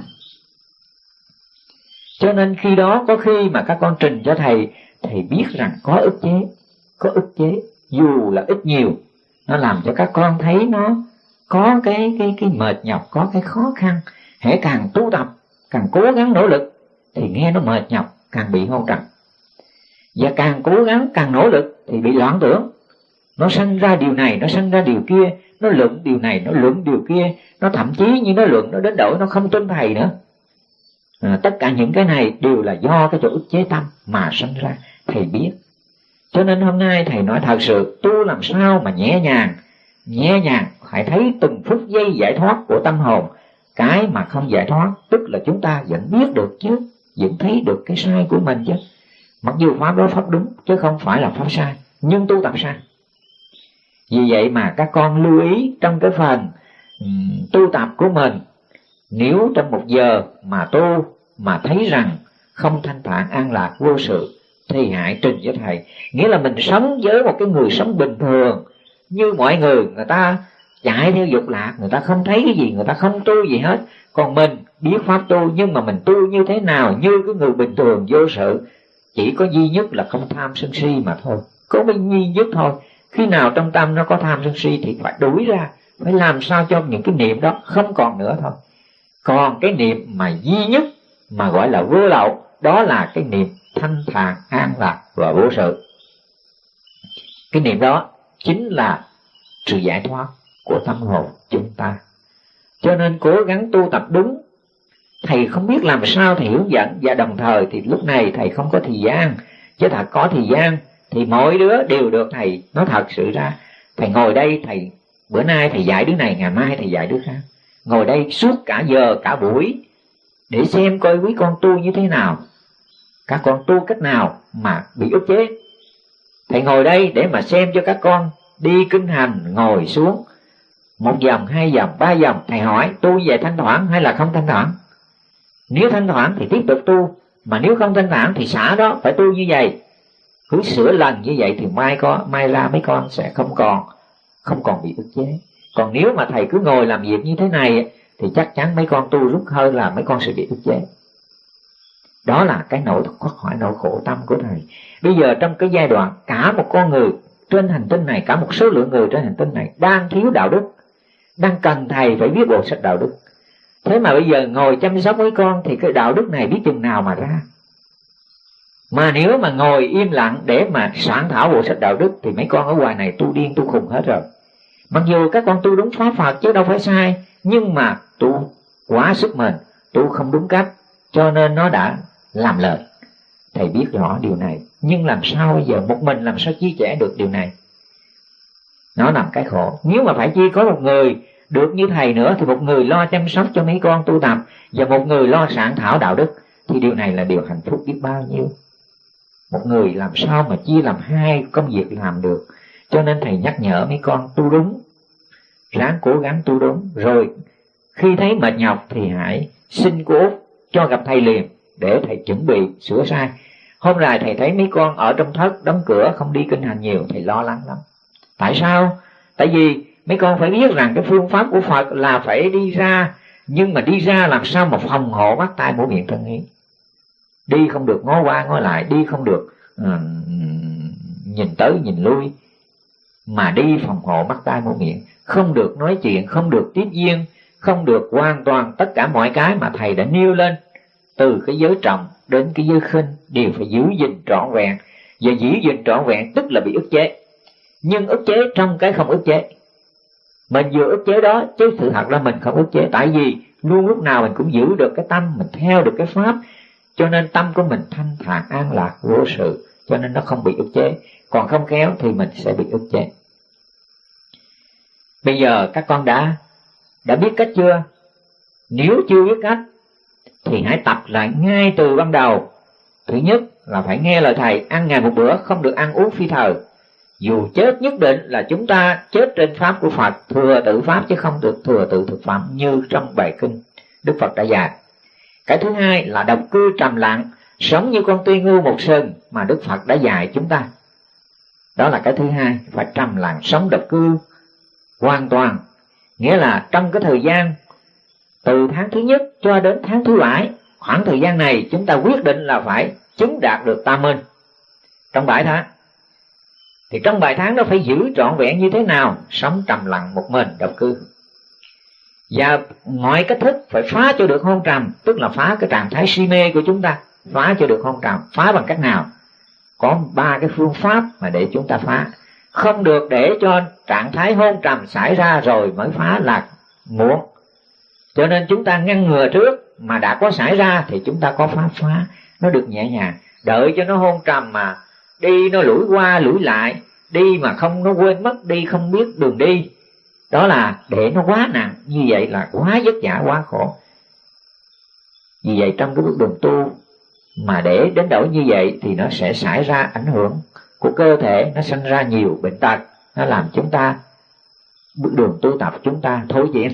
cho nên khi đó có khi mà các con trình cho thầy thầy biết rằng có ức chế, có ức chế, dù là ít nhiều, nó làm cho các con thấy nó có cái cái cái mệt nhọc, có cái khó khăn, hễ càng tu tập, càng cố gắng nỗ lực, thì nghe nó mệt nhọc, càng bị hôn trầm. Và càng cố gắng, càng nỗ lực, thì bị loạn tưởng. Nó sanh ra điều này, nó sanh ra điều kia, nó luận điều này, nó luận điều kia, nó thậm chí như nó luận, nó đến đổi, nó không tin thầy nữa à, tất cả những cái này đều là do cái chỗ ức chế tâm mà sinh ra thầy biết. Cho nên hôm nay thầy nói thật sự tu làm sao mà nhẹ nhàng nhẹ nhàng phải thấy từng phút giây giải thoát của tâm hồn. Cái mà không giải thoát tức là chúng ta vẫn biết được chứ vẫn thấy được cái sai của mình chứ. Mặc dù pháp đó pháp đúng chứ không phải là pháp sai nhưng tu tập sai. Vì vậy mà các con lưu ý trong cái phần um, tu tập của mình. Nếu trong một giờ mà tu mà thấy rằng không thanh thản an lạc vô sự, thì hại trình với thầy. Nghĩa là mình sống với một cái người sống bình thường. Như mọi người người ta chạy theo dục lạc, người ta không thấy cái gì, người ta không tu gì hết. Còn mình biết pháp tu, nhưng mà mình tu như thế nào, như cái người bình thường vô sự, chỉ có duy nhất là không tham sân si mà thôi. Có cái duy nhất thôi. Khi nào trong tâm nó có tham sân si thì phải đuổi ra, phải làm sao cho những cái niệm đó không còn nữa thôi. Còn cái niệm mà duy nhất mà gọi là vô lậu, đó là cái niệm thanh thản an lạc và vô sự. Cái niệm đó chính là sự giải thoát của tâm hồn chúng ta. Cho nên cố gắng tu tập đúng, thầy không biết làm sao thầy hướng dẫn, và đồng thời thì lúc này thầy không có thời gian. Chứ thật có thời gian thì mỗi đứa đều được thầy nói thật sự ra. Thầy ngồi đây, thầy, bữa nay thầy dạy đứa này, ngày mai thầy dạy đứa khác. Ngồi đây suốt cả giờ, cả buổi để xem coi quý con tu như thế nào. Các con tu cách nào mà bị ức chế. Thầy ngồi đây để mà xem cho các con đi kinh hành ngồi xuống. Một dòng hai dòng ba dòng. Thầy hỏi tu về thanh thoảng hay là không thanh thoảng nếu thanh thoảng thì tiếp tục tu mà nếu không thanh thản thì xả đó phải tu như vậy. Cứ sửa lần như vậy thì mai có mai ra mấy con sẽ không còn không còn bị ức chế. Còn nếu mà thầy cứ ngồi làm việc như thế này thì chắc chắn mấy con tu rút hơi là mấy con sẽ bị ức chế. Đó là cái nỗi thoát khỏi nỗi khổ tâm của thầy. Bây giờ trong cái giai đoạn, cả một con người trên hành tinh này, cả một số lượng người trên hành tinh này đang thiếu đạo đức, đang cần thầy phải viết bộ sách đạo đức. Thế mà bây giờ ngồi chăm sóc với con thì cái đạo đức này biết chừng nào mà ra. Mà nếu mà ngồi im lặng để mà soạn thảo bộ sách đạo đức thì mấy con ở ngoài này tu điên tu khùng hết rồi mặc dù các con tu đúng pháp phật chứ đâu phải sai, nhưng mà tu quá sức mình tu không đúng cách, cho nên nó đã làm lời. Thầy biết rõ điều này, nhưng làm sao bây giờ một mình làm sao chia sẻ được điều này? Nó nằm cái khổ. Nếu mà phải chi có một người được như thầy nữa, thì một người lo chăm sóc cho mấy con tu tập, và một người lo sản thảo đạo đức, thì điều này là điều hạnh phúc biết bao nhiêu. Một người làm sao mà chia làm hai công việc làm được? Cho nên thầy nhắc nhở mấy con tu đúng. Ráng cố gắng tu đúng. Rồi khi thấy mệt nhọc thì hãy xin cố cho gặp thầy liền để thầy chuẩn bị sửa sai. Hôm nay thầy thấy mấy con ở trong thất đóng cửa không đi kinh hành nhiều thầy lo lắng lắm. Tại sao? Tại vì mấy con phải biết rằng cái phương pháp của phật là phải đi ra nhưng mà đi ra làm sao mà phòng hộ bắt tai mũi miệng thân ý? Đi không được ngó qua ngó lại đi không được. Uh, nhìn tới nhìn lui mà đi phòng hộ mắt tai mũi miệng. Không được nói chuyện, không được tiếp duyên, không được hoàn toàn tất cả mọi cái mà thầy đã nêu lên. Từ cái giới trọng đến cái giới khinh đều phải giữ gìn trọn vẹn. Và giữ gìn trọn vẹn tức là bị ức chế. Nhưng ức chế trong cái không ức chế. Mình vừa ức chế đó, chứ sự thật là mình không ức chế. Tại vì luôn lúc nào mình cũng giữ được cái tâm, mình theo được cái pháp. Cho nên tâm của mình thanh thản, an lạc, vô sự. Cho nên nó không bị ức chế còn không khéo thì mình sẽ bị ức chế. Bây giờ các con đã đã biết cách chưa? Nếu chưa biết cách, thì hãy tập lại ngay từ ban đầu. Thứ nhất là phải nghe lời thầy, ăn ngày một bữa, không được ăn uống phi thờ dù chết nhất định là chúng ta chết trên pháp của phật, thừa tự pháp chứ không được thừa tự thực phẩm như trong bài kinh đức phật đã dạy. Cái thứ hai là độc cư trầm lặng, sống như con tuy ngu một sừng mà đức phật đã dạy chúng ta đó là cái thứ hai phải trầm lặng sống độc cư hoàn toàn. Nghĩa là trong cái thời gian từ tháng thứ nhất cho đến tháng thứ bảy, khoảng thời gian này chúng ta quyết định là phải chứng đạt được tam minh. Trong bảy tháng. Thì trong bài tháng đó phải giữ trọn vẹn như thế nào? Sống trầm lặng một mình, độc cư. Và mọi cách thức phải phá cho được hôn trầm, tức là phá cái trạng thái si mê của chúng ta, phá cho được hôn trầm, phá bằng cách nào? Có ba cái phương pháp mà để chúng ta phá. Không được để cho trạng thái hôn trầm xảy ra rồi mới phá là muộn. Cho nên chúng ta ngăn ngừa trước mà đã có xảy ra thì chúng ta có pháp phá. Nó được nhẹ nhàng. Đợi cho nó hôn trầm mà đi, nó lủi qua, lủi lại. Đi mà không, nó quên mất đi, không biết đường đi. Đó là để nó quá nặng. Như vậy là quá vất vả, quá khổ. Vì vậy trong cái bước đường tu mà để đến đổi như vậy thì nó sẽ xảy ra ảnh hưởng của cơ thể, nó sinh ra nhiều bệnh tật, nó làm chúng ta bước đường tu tập, chúng ta thối diễn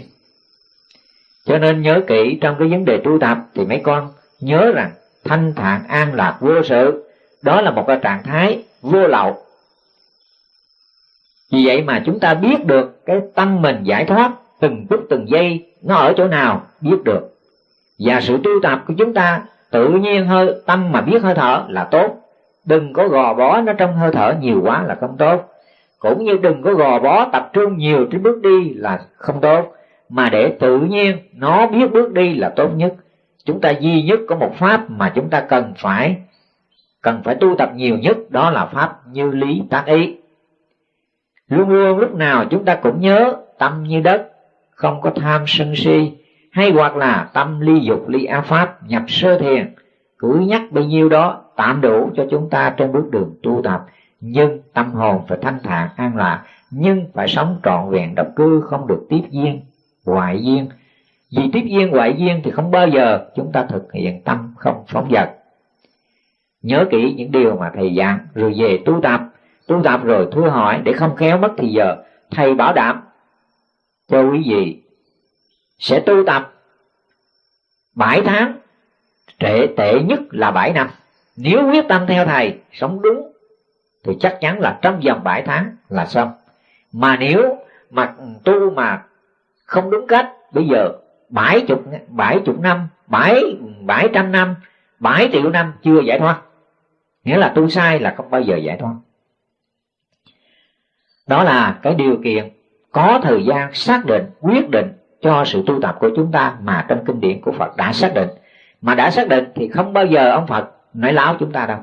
cho nên nhớ kỹ trong cái vấn đề tu tập thì mấy con nhớ rằng thanh thản an lạc vô sự, đó là một cái trạng thái vô lậu. Vì vậy mà chúng ta biết được cái tâm mình giải thoát từng phút từng giây nó ở chỗ nào, biết được. Và sự tu tập của chúng ta tự nhiên hơi, tâm mà biết hơi thở là tốt. Đừng có gò bó nó trong hơi thở nhiều quá là không tốt. Cũng như đừng có gò bó tập trung nhiều trên bước đi là không tốt. Mà để tự nhiên nó biết bước đi là tốt nhất. Chúng ta duy nhất có một pháp mà chúng ta cần phải cần phải tu tập nhiều nhất, đó là pháp như lý tác ý. Luôn luôn lúc nào chúng ta cũng nhớ tâm như đất, không có tham sân si hay hoặc là tâm ly dục, ly a pháp, nhập sơ thiền. Cứ nhắc bấy nhiêu đó, tạm đủ cho chúng ta trên bước đường tu tập. Nhưng tâm hồn phải thanh thản, an lạc. Nhưng phải sống trọn vẹn, độc cư, không được tiếp duyên ngoại duyên. Vì tiếp duyên ngoại duyên thì không bao giờ chúng ta thực hiện tâm không phóng vật nhớ kỹ những điều mà thầy dặn rồi về tu tập. Tu tập rồi thưa hỏi để không khéo mất thì giờ, thầy bảo đảm cho quý vị sẽ tu tập bảy tháng trệ tệ nhất là bảy năm. Nếu quyết tâm theo thầy, sống đúng, thì chắc chắn là trong vòng bảy tháng là xong. Mà nếu mà tu mà không đúng cách, bây giờ bảy chục bảy chục năm, bảy bảy trăm năm, bảy triệu năm chưa giải thoát. Nghĩa là tu sai là không bao giờ giải thoát. Đó là cái điều kiện có thời gian xác định, quyết định cho sự tu tập của chúng ta mà trong kinh điển của Phật đã xác định. Mà đã xác định thì không bao giờ ông Phật nói láo chúng ta đâu.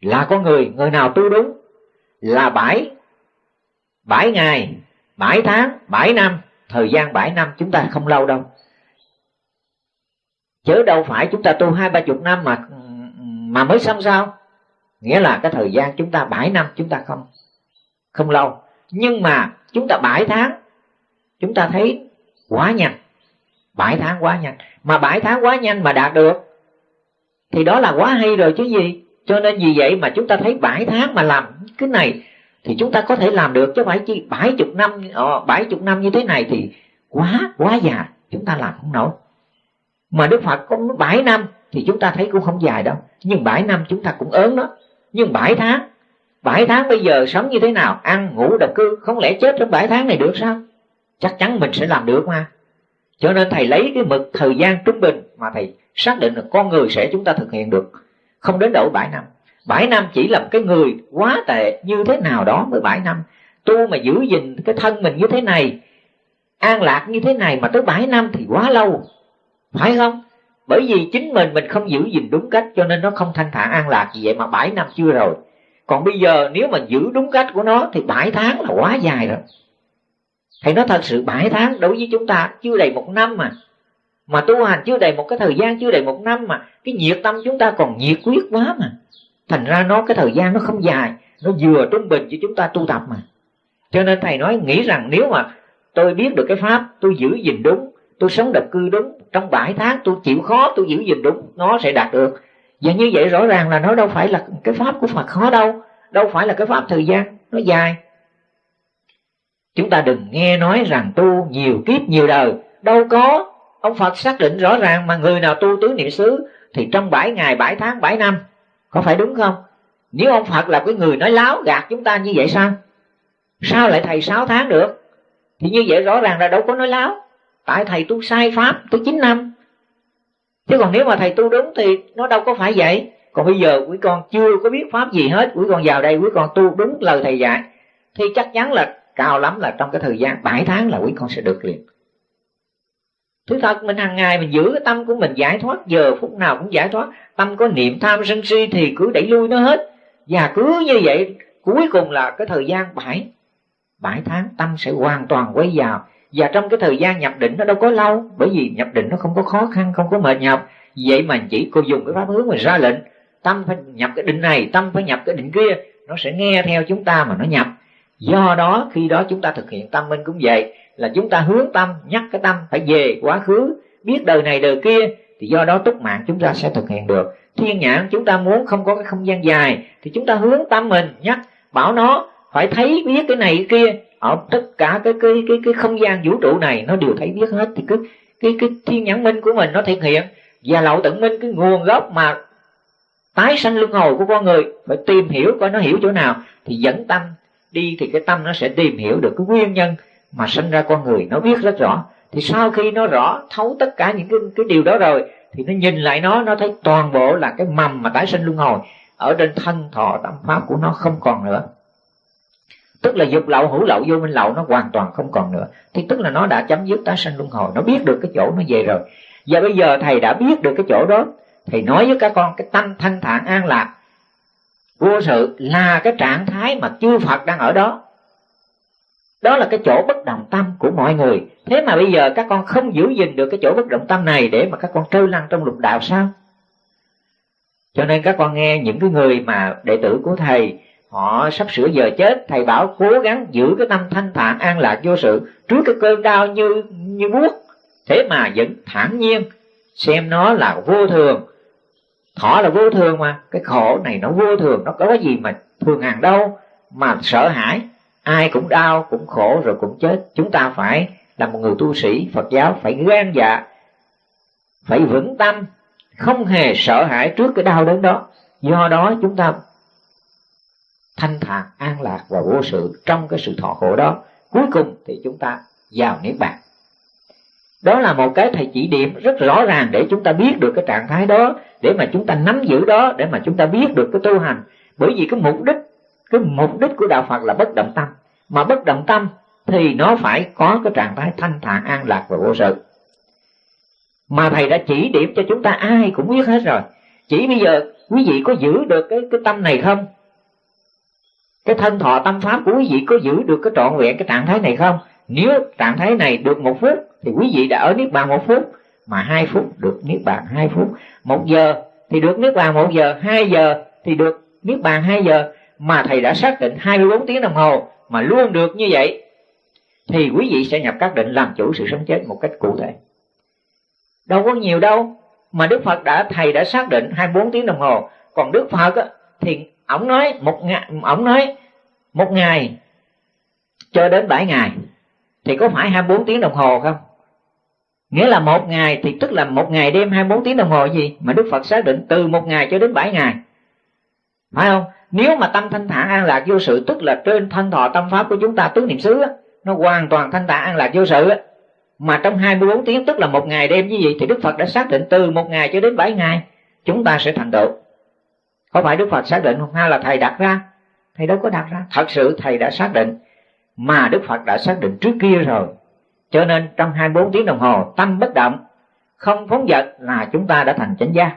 Là có người người nào tu đúng là bảy bảy ngày, bảy tháng, bảy năm, thời gian bảy năm chúng ta không lâu đâu. Chứ đâu phải chúng ta tu hai, ba chục năm mà mà mới xong sao? Nghĩa là cái thời gian chúng ta bảy năm chúng ta không không lâu. Nhưng mà chúng ta bảy tháng, chúng ta thấy quá nhanh. Bảy tháng quá nhanh. Mà bảy tháng quá nhanh mà đạt được thì đó là quá hay rồi chứ gì. Cho nên vì vậy mà chúng ta thấy bảy tháng mà làm cái này thì chúng ta có thể làm được chứ phải chi bảy chục năm ờ, bảy chục năm như thế này thì quá quá già, chúng ta làm không nổi. Mà đức phật có bảy năm thì chúng ta thấy cũng không dài đâu. Nhưng bảy năm chúng ta cũng ớn đó. Nhưng bảy tháng bảy tháng bây giờ sống như thế nào? Ăn ngủ độc cư không lẽ chết trong bảy tháng này được sao? Chắc chắn mình sẽ làm được mà. Cho nên thầy lấy cái mực thời gian trung bình mà thầy xác định được con người sẽ chúng ta thực hiện được. Không đến độ bảy năm. Bảy năm chỉ là cái người quá tệ như thế nào đó mới bảy năm. Tu mà giữ gìn cái thân mình như thế này, an lạc như thế này mà tới bảy năm thì quá lâu. Phải không? Bởi vì chính mình mình không giữ gìn đúng cách, cho nên nó không thanh thản an lạc gì vậy mà bảy năm chưa rồi. Còn bây giờ nếu mà giữ đúng cách của nó thì bảy tháng là quá dài rồi thầy nói thật, sự bảy tháng đối với chúng ta chưa đầy một năm mà. Mà tu hành chưa đầy một cái thời gian, chưa đầy một năm mà. Cái nhiệt tâm chúng ta còn nhiệt quyết quá mà. Thành ra nó, cái thời gian nó không dài. Nó vừa trung bình cho chúng ta tu tập mà. Cho nên thầy nói, nghĩ rằng nếu mà tôi biết được cái pháp, tôi giữ gìn đúng, tôi sống độc cư đúng, trong bảy tháng tôi chịu khó, tôi giữ gìn đúng, nó sẽ đạt được. Và như vậy rõ ràng là nó đâu phải là cái pháp của phật khó đâu. Đâu phải là cái pháp thời gian, nó dài chúng ta đừng nghe nói rằng tu nhiều kiếp nhiều đời. Đâu có. Ông phật xác định rõ ràng mà người nào tu tứ niệm xứ thì trong bảy ngày, bảy tháng, bảy năm. Có phải đúng không? Nếu ông phật là cái người nói láo gạt chúng ta như vậy sao? Sao lại thầy sáu tháng được? Thì như vậy rõ ràng là đâu có nói láo. Tại thầy tu sai pháp tới chín năm. Chứ còn nếu mà thầy tu đúng thì nó đâu có phải vậy. Còn bây giờ quý con chưa có biết pháp gì hết. Quý con vào đây quý con tu đúng lời thầy dạy. Thì chắc chắn là cao lắm là trong cái thời gian 7 tháng là quý con sẽ được liền. Thứ thật, mình hàng ngày mình giữ cái tâm của mình giải thoát, giờ phút nào cũng giải thoát. Tâm có niệm tham sân si thì cứ đẩy lui nó hết. Và cứ như vậy, cuối cùng là cái thời gian bảy bảy tháng tâm sẽ hoàn toàn quay vào. Và trong cái thời gian nhập định nó đâu có lâu, bởi vì nhập định nó không có khó khăn, không có mệt nhọc. Vậy mà chỉ cô dùng cái pháp hướng mà ra lệnh. Tâm phải nhập cái định này, tâm phải nhập cái định kia. Nó sẽ nghe theo chúng ta mà nó nhập do đó, khi đó chúng ta thực hiện tâm minh cũng vậy, là chúng ta hướng tâm, nhắc cái tâm phải về quá khứ, biết đời này đời kia, thì do đó túc mạng chúng ta sẽ thực hiện được. Thiên nhãn chúng ta muốn không có cái không gian dài, thì chúng ta hướng tâm mình, nhắc, bảo nó phải thấy biết cái này cái kia. Ở tất cả cái cái cái cái không gian vũ trụ này, nó đều thấy biết hết, thì cứ cái cái thiên nhãn minh của mình nó thực hiện. Và lậu tận minh, cái nguồn gốc mà tái sanh luân hồi của con người, phải tìm hiểu coi nó hiểu chỗ nào, thì dẫn tâm đi thì cái tâm nó sẽ tìm hiểu được cái nguyên nhân mà sinh ra con người. Nó biết rất rõ. Thì sau khi nó rõ, thấu tất cả những cái cái điều đó rồi, thì nó nhìn lại nó nó thấy toàn bộ là cái mầm mà tái sinh luân hồi. Ở trên thân thọ, tâm pháp của nó không còn nữa. Tức là dục lậu, hữu lậu, vô minh lậu nó hoàn toàn không còn nữa. Thì tức là nó đã chấm dứt tái sinh luân hồi. Nó biết được cái chỗ nó về rồi. Và bây giờ thầy đã biết được cái chỗ đó, thầy nói với các con, cái tâm thanh thản an lạc vô sự là cái trạng thái mà chư phật đang ở đó. Đó là cái chỗ bất động tâm của mọi người. Thế mà bây giờ các con không giữ gìn được cái chỗ bất động tâm này để mà các con trôi lăn trong lục đạo sao? Cho nên các con nghe những cái người mà đệ tử của thầy, họ sắp sửa giờ chết, thầy bảo cố gắng giữ cái tâm thanh thản an lạc vô sự, trước cái cơn đau như như buốt. Thế mà vẫn thản nhiên, xem nó là vô thường thọ là vô thường mà. Cái khổ này nó vô thường, nó có cái gì mà thường hàng đâu. Mà sợ hãi, ai cũng đau, cũng khổ rồi cũng chết. Chúng ta phải là một người tu sĩ, phật giáo phải gan dạ phải vững tâm, không hề sợ hãi trước cái đau đớn đó. Do đó chúng ta thanh thản an lạc và vô sự trong cái sự thọ khổ đó. Cuối cùng thì chúng ta vào niết bàn đó là một cái thầy chỉ điểm rất rõ ràng để chúng ta biết được cái trạng thái đó, để mà chúng ta nắm giữ đó, để mà chúng ta biết được cái tu hành. Bởi vì cái mục đích, cái mục đích của đạo phật là bất động tâm. Mà bất động tâm thì nó phải có cái trạng thái thanh thản, an lạc và vô sự. Mà thầy đã chỉ điểm cho chúng ta, ai cũng biết hết rồi. Chỉ bây giờ, quý vị có giữ được cái cái tâm này không? Cái thân thọ tâm pháp của quý vị có giữ được cái trọn vẹn cái trạng thái này không? Nếu trạng thái này được một phút thì quý vị đã ở niết bàn một phút mà hai phút được niết bàn hai phút. Một giờ thì được niết bàn một giờ hai giờ thì được niết bàn hai giờ. Mà thầy đã xác định 24 tiếng đồng hồ mà luôn được như vậy thì quý vị sẽ nhập các định làm chủ sự sống chết một cách cụ thể. Đâu có nhiều đâu mà Đức Phật đã thầy đã xác định 24 tiếng đồng hồ. Còn Đức Phật á, thì ổng nói một ngày ổng nói một ngày cho đến 7 ngày. Thì có phải 24 tiếng đồng hồ không? Nghĩa là một ngày thì tức là một ngày đêm 24 tiếng đồng hồ gì mà Đức Phật xác định từ một ngày cho đến 7 ngày. Phải không? Nếu mà tâm thanh thản an lạc vô sự, tức là trên thân thọ tâm pháp của chúng ta, tứ niệm xứ nó hoàn toàn thanh thản an lạc vô sự mà trong 24 tiếng, tức là một ngày đêm như vậy thì Đức Phật đã xác định từ một ngày cho đến 7 ngày, chúng ta sẽ thành tựu. Có phải Đức Phật xác định không? Hay là thầy đặt ra. Thầy đâu có đặt ra. Thật sự thầy đã xác định, mà Đức Phật đã xác định trước kia rồi cho nên trong 24 tiếng đồng hồ, tâm bất động, không phóng vật là chúng ta đã thành chánh gia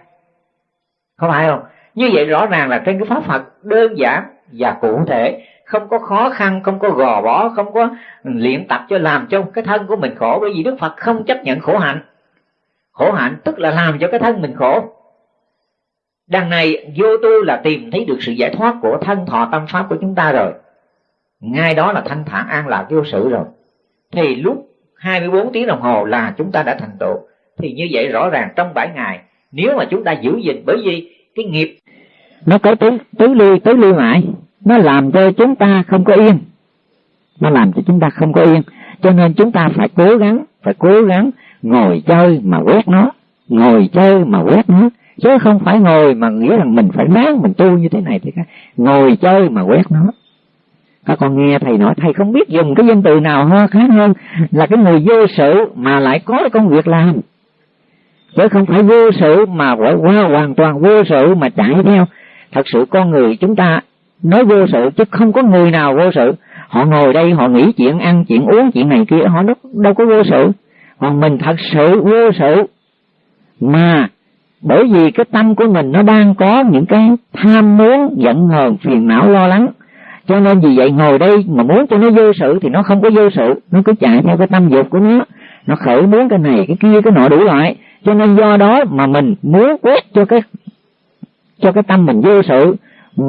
có phải không? Như vậy rõ ràng là trên cái pháp Phật đơn giản và cụ thể. Không có khó khăn, không có gò bó, không có luyện tập cho làm cho cái thân của mình khổ. Bởi vì Đức Phật không chấp nhận khổ hạnh. Khổ hạnh tức là làm cho cái thân mình khổ. Đằng này, vô tu là tìm thấy được sự giải thoát của thân thọ tâm pháp của chúng ta rồi. Ngay đó là thanh thản an lạc vô sự rồi. Thì lúc 24 tiếng đồng hồ là chúng ta đã thành tựu. Thì như vậy rõ ràng trong 7 ngày nếu mà chúng ta giữ gìn bởi vì cái nghiệp nó có tứ tứ lưu, tứ lưu mãi nó làm cho chúng ta không có yên. Nó làm cho chúng ta không có yên. Cho nên chúng ta phải cố gắng phải cố gắng ngồi chơi mà quét nó ngồi chơi mà quét nó. Chứ không phải ngồi mà nghĩa là mình phải ráng mình tu như thế này thì ngồi chơi mà quét nó các con nghe thầy nói thầy không biết dùng cái danh từ nào hơn khác hơn là cái người vô sự mà lại có công việc làm. Chứ không phải vô sự mà phải qua hoàn toàn vô sự mà chạy theo. Thật sự con người chúng ta nói vô sự chứ không có người nào vô sự. Họ ngồi đây họ nghĩ chuyện ăn chuyện uống chuyện này kia họ đâu, đâu có vô sự. Còn mình thật sự vô sự mà bởi vì cái tâm của mình nó đang có những cái tham muốn giận hờn phiền não lo lắng cho nên vì vậy ngồi đây mà muốn cho nó vô sự thì nó không có vô sự. Nó cứ chạy theo cái tâm dục của nó. Nó khởi muốn cái này, cái kia, cái nọ đủ loại. Cho nên do đó mà mình muốn quét cho cái cho cái tâm mình vô sự.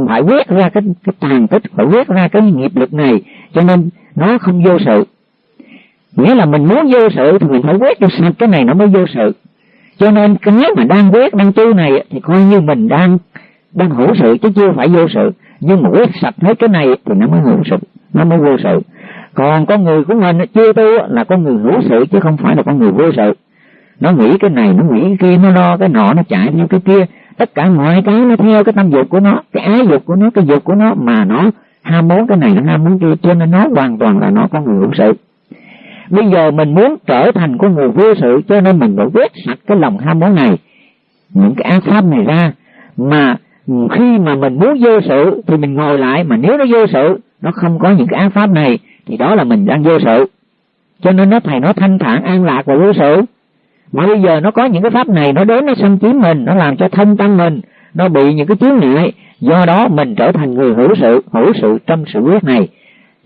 Phải quét ra cái cái tàn tích, phải quét ra cái nghiệp lực này. Cho nên nó không vô sự. Nghĩa là mình muốn vô sự thì mình phải quét cho sạch cái này nó mới vô sự. Cho nên cái mà đang quét, đang tu này thì coi như mình đang đang hữu sự chứ chưa phải vô sự. Nhưng mà quét sạch hết cái này thì nó mới hữu sự, nó mới vô sự. Còn con người của mình chưa tu là con người hữu sự chứ không phải là con người vô sự. Nó nghĩ cái này, nó nghĩ cái kia, nó lo cái nọ, nó chạy theo cái kia. Tất cả mọi cái nó theo cái tâm dục của nó, cái ái dục của nó, cái dục của nó mà nó ham muốn cái này, nó ham muốn kia. Cho nên nó hoàn toàn là nó có người hữu sự. Bây giờ mình muốn trở thành con người vô sự, cho nên mình phải quét sạch cái lòng ham muốn này, những cái ác pháp này ra. Mà khi mà mình muốn vô sự thì mình ngồi lại mà nếu nó vô sự nó không có những cái ác pháp này thì đó là mình đang vô sự. Cho nên nó thầy nó thanh thản an lạc và vô sự. Mà bây giờ nó có những cái pháp này nó đến nó xâm chiếm mình nó làm cho thân tâm mình nó bị những cái chướng ngại. Do đó mình trở thành người hữu sự hữu sự trong sự quyết này.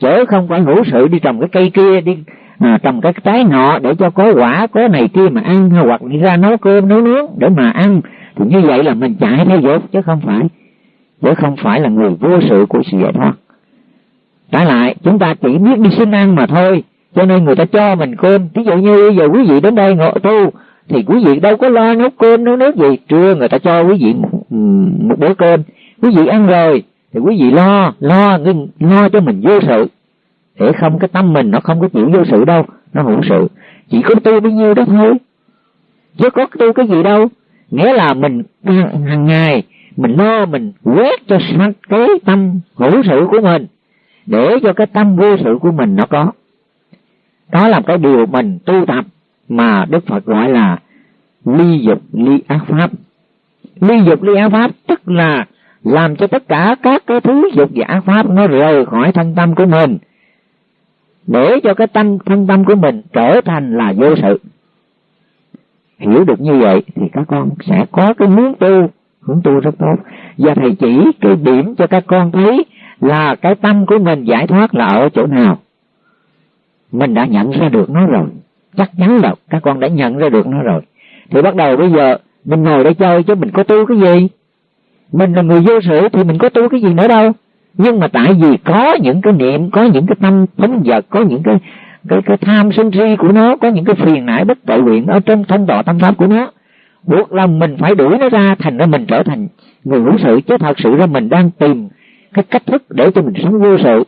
Chớ không phải hữu sự đi trồng cái cây kia đi à, trồng cái trái nọ để cho có quả có này kia mà ăn hoặc đi ra nấu cơm nấu nướng để mà ăn thì như vậy là mình chạy theo dốt chứ không phải chứ không phải là người vô sự của sự giải thoát. Trái lại chúng ta chỉ biết đi xin ăn mà thôi cho nên người ta cho mình cơm. Ví dụ như giờ quý vị đến đây ngộ tu thì quý vị đâu có lo nấu cơm nấu nước gì. Trưa người ta cho quý vị một, một bữa cơm. Quý vị ăn rồi thì quý vị lo lo lo cho mình vô sự. Để không cái tâm mình nó không có chịu vô sự đâu nó hữu sự. Chỉ có tu bao nhiêu đó thôi. Chứ có tu cái gì đâu nghĩa là mình hàng ngày, mình lo, mình quét cho sạch cái tâm hữu sự của mình, để cho cái tâm vô sự của mình nó có. Đó là cái điều mình tu tập mà đức phật gọi là ly dục ly ác pháp. Ly dục ly ác pháp tức là làm cho tất cả các cái thứ dục và ác pháp nó rời khỏi thân tâm của mình, để cho cái tâm, thân tâm của mình trở thành là vô sự hiểu được như vậy thì các con sẽ có cái muốn tu hướng tu rất tốt. Và thầy chỉ cái điểm cho các con thấy là cái tâm của mình giải thoát là ở chỗ nào. Mình đã nhận ra được nó rồi. Chắc chắn là các con đã nhận ra được nó rồi. Thì bắt đầu bây giờ, mình ngồi đây chơi chứ mình có tu cái gì? Mình là người vô sự thì mình có tu cái gì nữa đâu. Nhưng mà tại vì có những cái niệm, có những cái tâm phóng vật, có những cái cái cái tham sân si của nó, có những cái phiền não bất tội nguyện ở trong thân tọa tâm pháp của nó. Buộc lòng mình phải đuổi nó ra, thành ra mình trở thành người hữu sự. Chứ thật sự ra mình đang tìm cái cách thức để cho mình sống vô sự.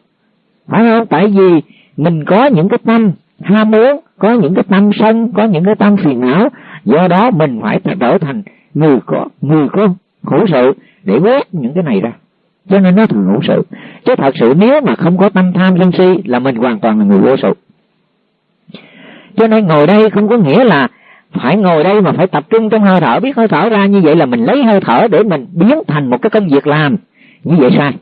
Phải không? Tại vì mình có những cái tâm ham muốn, có những cái tâm sân, có những cái tâm phiền não. Do đó mình phải trở thành người có người có hữu sự để quét những cái này ra. Cho nên nó thường hữu sự. Chứ thật sự nếu mà không có tâm tham sân si là mình hoàn toàn là người vô sự cho nên ngồi đây không có nghĩa là phải ngồi đây mà phải tập trung trong hơi thở. Biết hơi thở ra như vậy là mình lấy hơi thở để mình biến thành một cái công việc làm. Như vậy sai.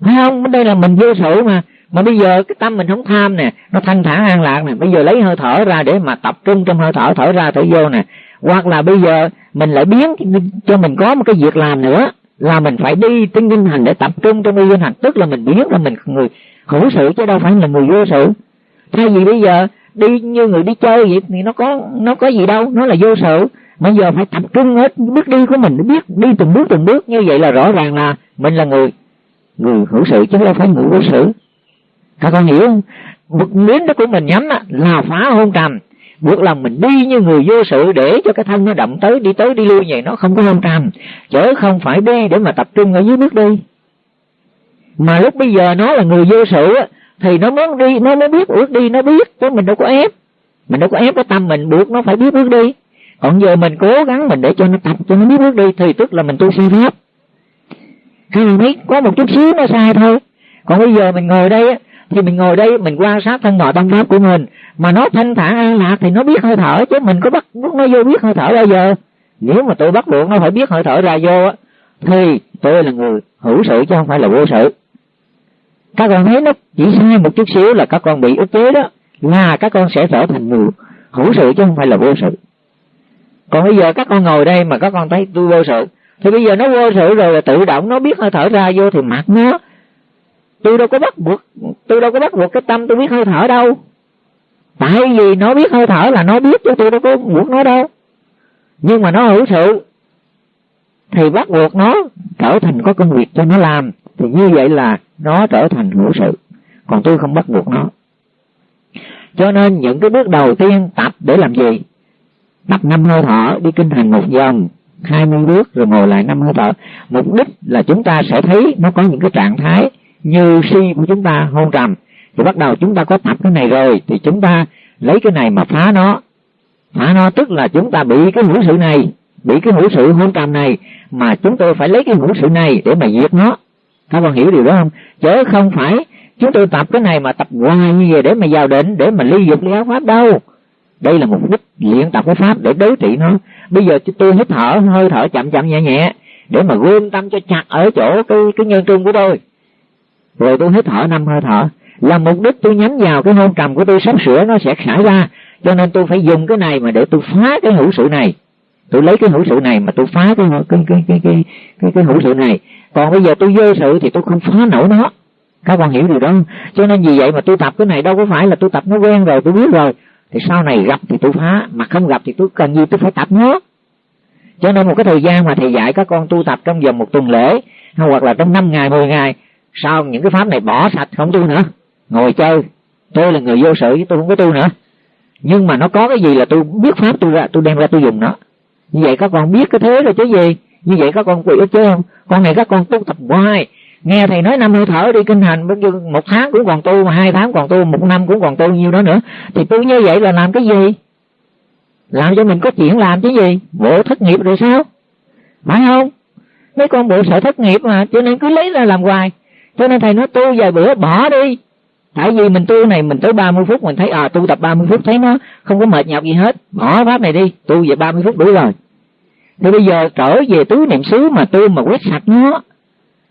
Phải không? Đây là mình vô sự mà. Mà bây giờ cái tâm mình không tham nè, nó thanh thản an lạc nè. Bây giờ lấy hơi thở ra để mà tập trung trong hơi thở thở ra, thở vô nè. Hoặc là bây giờ mình lại biến cho mình có một cái việc làm nữa, là mình phải đi tinh kinh hành để tập trung trong y kinh hành. Tức là mình biến là mình người hữu sự chứ đâu phải là người vô sự. Thay vì bây giờ đi như người đi chơi vậy thì nó có nó có gì đâu, nó là vô sự. Bây giờ phải tập trung hết bước đi của mình biết, đi từng bước từng bước. Như vậy là rõ ràng là mình là người người hữu sự chứ đâu phải người vô sự. Các con hiểu không? Một miếng đó của mình nhắm là phá hôn trầm. Buộc lòng mình đi như người vô sự để cho cái thân nó động tới, đi tới, đi lui vậy, nó không có hôn trầm. Chớ không phải đi để mà tập trung ở dưới bước đi. Mà lúc bây giờ nó là người vô sự thì nó muốn đi, nó mới biết ước đi, nó biết chứ mình đâu có ép. Mình đâu có ép cái tâm mình buộc, nó phải biết bước đi. Còn giờ mình cố gắng mình để cho nó tập, cho nó biết bước đi, thì tức là mình tu sai pháp. Hay là thấy có một chút xíu nó sai thôi. Còn bây giờ mình ngồi đây thì mình ngồi đây, mình quan sát thân nội tâm pháp của mình. Mà nó thanh thản an lạc thì nó biết hơi thở chứ mình có bắt nó vô biết hơi thở bao giờ nếu mà tôi bắt buộc nó phải biết hơi thở ra vô á, thì tôi là người hữu sự chứ không phải là vô sự các con thấy nó chỉ sai một chút xíu là các con bị ức chế đó. Là các con sẽ trở thành người hữu sự chứ không phải là vô sự. Còn bây giờ các con ngồi đây mà các con thấy tôi vô sự, thì bây giờ nó vô sự rồi là tự động nó biết hơi thở ra vô thì mặc nó. Tôi đâu có bắt buộc, tôi đâu có bắt buộc cái tâm tôi biết hơi thở đâu. Tại vì nó biết hơi thở là nó biết chứ tôi đâu có buộc nó đâu. Nhưng mà nó hữu sự thì bắt buộc nó trở thành có công việc cho nó làm thì như vậy là nó trở thành hữu sự, còn tôi không bắt buộc nó. Cho nên những cái bước đầu tiên tập để làm gì? Tập năm hơi thở, đi kinh hành một vòng, hai mươi bước, rồi ngồi lại năm hơi thở. Mục đích là chúng ta sẽ thấy nó có những cái trạng thái như si của chúng ta hôn trầm. Thì bắt đầu chúng ta có tập cái này rồi, thì chúng ta lấy cái này mà phá nó. Phá nó tức là chúng ta bị cái hữu sự này, bị cái hữu sự hôn trầm này, mà chúng tôi phải lấy cái hữu sự này để mà diệt nó các con hiểu điều đó không? Chứ không phải chúng tôi tập cái này mà tập hoài như vậy để mà vào định, để mà ly dục ly áo pháp đâu. Đây là mục đích luyện tập cái pháp để đối trị nó. Bây giờ tôi hít thở, hơi thở chậm chậm nhẹ nhẹ để mà gom tâm cho chặt ở chỗ cái cái nhân trung của tôi. Rồi tôi hít thở năm hơi thở. Là mục đích tôi nhắm vào cái hôn trầm của tôi sắp sửa nó sẽ xảy ra. Cho nên tôi phải dùng cái này mà để tôi phá cái hữu sự này tôi lấy cái hữu sự này mà tôi phá cái cái cái cái cái cái, cái hữu sự này. Còn bây giờ tôi vô sự thì tôi không phá nổi nó. Các bạn hiểu điều đó cho nên vì vậy mà tôi tập cái này đâu có phải là tôi tập nó quen rồi tôi biết rồi. Thì sau này gặp thì tôi phá mà không gặp thì tôi cần gì tôi phải tập nó? Cho nên một cái thời gian mà thầy dạy các con tu tập trong vòng một tuần lễ hoặc là trong năm ngày mười ngày sau những cái pháp này bỏ sạch không tu nữa? Ngồi chơi. Tôi là người vô sự chứ tôi không có tu nữa. Nhưng mà nó có cái gì là tôi biết pháp tôi ra tôi đem ra tôi dùng nó như vậy các con biết cái thế rồi chứ gì? Như vậy các con quỷ chứ không con này các con tu tập hoài. Nghe thầy nói năm hơi thở đi, kinh hành một tháng cũng còn tu, mà hai tháng còn tu, một năm cũng còn tu, nhiêu đó nữa. Thì tu như vậy là làm cái gì? Làm cho mình có chuyện làm chứ gì? Bộ thất nghiệp rồi sao? Phải không? Mấy con bộ sợ thất nghiệp mà, cho nên cứ lấy ra làm hoài. Cho nên thầy nói tu vài bữa, bỏ đi. Tại vì mình tu này, mình tới 30 phút, mình thấy à tu tập 30 phút, thấy nó không có mệt nhọc gì hết. Bỏ pháp này đi, tu về 30 phút đủ rồi thì bây giờ trở về tứ niệm xứ mà tu mà quét sạch nó.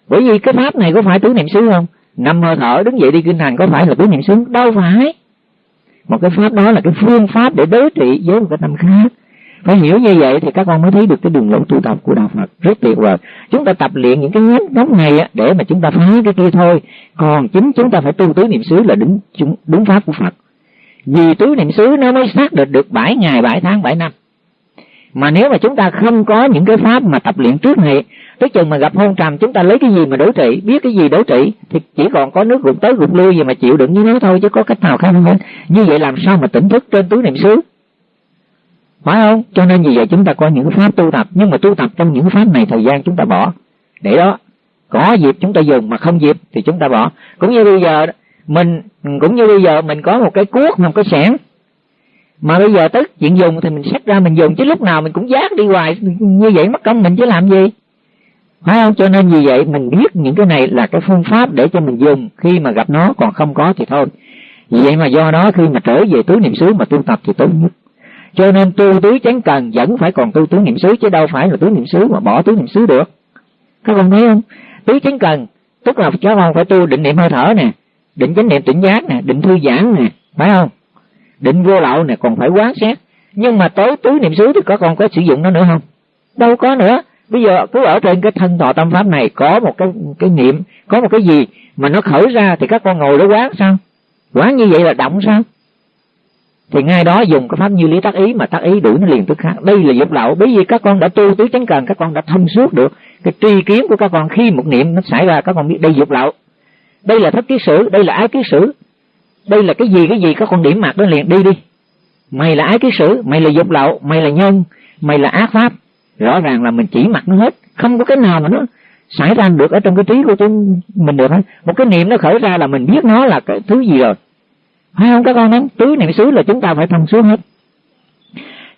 Bởi vì cái pháp này có phải tứ niệm xứ không? Năm hơi thở đứng dậy đi kinh hành có phải là tứ niệm xứ? Đâu phải. Một cái pháp đó là cái phương pháp để đối trị với một cái tâm khác. Phải hiểu như vậy thì các con mới thấy được cái đường lối tu tập của đạo Phật. Rất tuyệt vời. Chúng ta tập luyện những cái nhánh nhóm này á, để mà chúng ta phá cái kia thôi. Còn chính chúng ta phải tu tứ niệm xứ là đúng đúng pháp của Phật. Vì tứ niệm xứ nó mới xác định được bảy ngày bảy tháng bảy năm mà nếu mà chúng ta không có những cái pháp mà tập luyện trước này, tới chừng mà gặp hôn trầm, chúng ta lấy cái gì mà đối trị? Biết cái gì đối trị? Thì chỉ còn có nước rụt tới rụt lui gì mà chịu đựng như nó thôi, chứ có cách nào khác không như vậy làm sao mà tỉnh thức trên tứ niệm xứ? Phải không? Cho nên vì vậy chúng ta có những pháp tu tập, nhưng mà tu tập trong những pháp này thời gian chúng ta bỏ. Để đó, có dịp chúng ta dùng mà không dịp thì chúng ta bỏ. Cũng như bây giờ mình, cũng như bây giờ mình có một cái cuốc, một cái xẻng mà bây giờ tới chuyện dùng thì mình xách ra mình dùng, chứ lúc nào mình cũng giác đi hoài, như vậy mất công mình chứ làm gì? Phải không? Cho nên vì vậy mình biết những cái này là cái phương pháp để cho mình dùng. Khi mà gặp nó còn không có thì thôi. Vì vậy mà do đó khi mà trở về tứ niệm xứ mà tu tập thì tốt nhất. Cho nên tu tứ chánh cần vẫn phải còn tu tứ niệm xứ, chứ đâu phải là tứ niệm xứ mà bỏ tứ niệm xứ được. Các con thấy không? Tứ chánh cần, tức là các con phải tu định niệm hơi thở nè, định chánh niệm tỉnh giác nè, định thư giãn nè, phải không? Định vô lậu nè còn phải quán xét. Nhưng mà tới tứ niệm xứ thì có còn có sử dụng nó nữa không? Đâu có nữa. Bây giờ cứ ở trên cái thân thọ tâm pháp này có một cái cái niệm, có một cái gì mà nó khởi ra thì các con ngồi đó quán sao? Quán như vậy là động sao? Thì ngay đó dùng cái pháp như lý tác ý mà tác ý đuổi nó liền tức khác. Đây là dục lậu. Bởi vì các con đã tu tứ chánh cần, các con đã thông suốt được. Cái tri kiến của các con khi một niệm nó xảy ra, các con biết đây dục lậu. Đây là thất ký sử, đây là ái ký sử đây là cái gì cái gì? Có con điểm mặt đó liền, đi đi. Mày là ái ký sử, mày là dục lậu, mày là nhân, mày là ác pháp. Rõ ràng là mình chỉ mặt nó hết, không có cái nào mà nó xảy ra được ở trong cái trí của chúng mình được hết. Một cái niệm nó khởi ra là mình biết nó là cái thứ gì rồi. Phải không các con nói tứ niệm xứ là chúng ta phải thông suốt hết.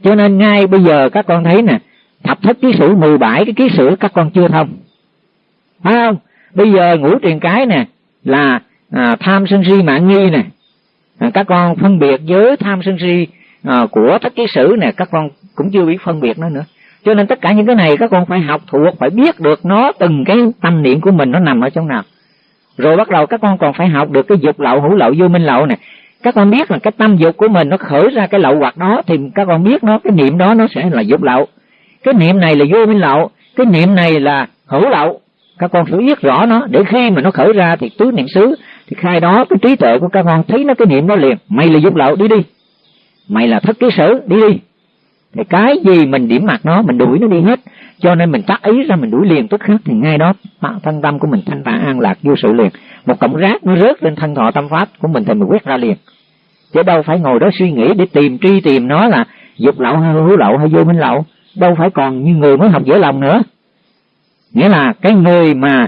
Cho nên ngay bây giờ các con thấy nè, thập thất ký sử 17 cái ký sử các con chưa thông. Phải không? Bây giờ ngũ truyền cái nè, là à, tham sân si mạng nghi nè. À, các con phân biệt với tham sân si à, của tất ký sử nè các con cũng chưa biết phân biệt nó nữa. Cho nên tất cả những cái này các con phải học thuộc phải biết được nó từng cái tâm niệm của mình nó nằm ở trong nào. Rồi bắt đầu các con còn phải học được cái dục lậu hữu lậu vô minh lậu nè. Các con biết là cái tâm dục của mình nó khởi ra cái lậu hoặc đó thì các con biết nó cái niệm đó nó sẽ là dục lậu. Cái niệm này là vô minh lậu cái niệm này là hữu lậu. Các con phải biết rõ nó để khi mà nó khởi ra thì tứ niệm xứ thì khai đó cái trí tuệ của các con, thấy nó cái niệm nó liền. Mày là dục lậu, đi đi. Mày là thất ký sử, đi đi. Thì cái gì mình điểm mặt nó, mình đuổi nó đi hết. Cho nên mình tác ý ra, mình đuổi liền tức khắc. Thì ngay đó thân tâm của mình thanh tạ an lạc vô sự liền. Một cọng rác nó rớt lên thân thọ tâm pháp của mình thì mình quét ra liền. Chứ đâu phải ngồi đó suy nghĩ để tìm tri tìm nó là dục lậu hay hữu lậu hay vô minh lậu. Đâu phải còn như người mới học dễ lòng nữa. Nghĩa là cái người mà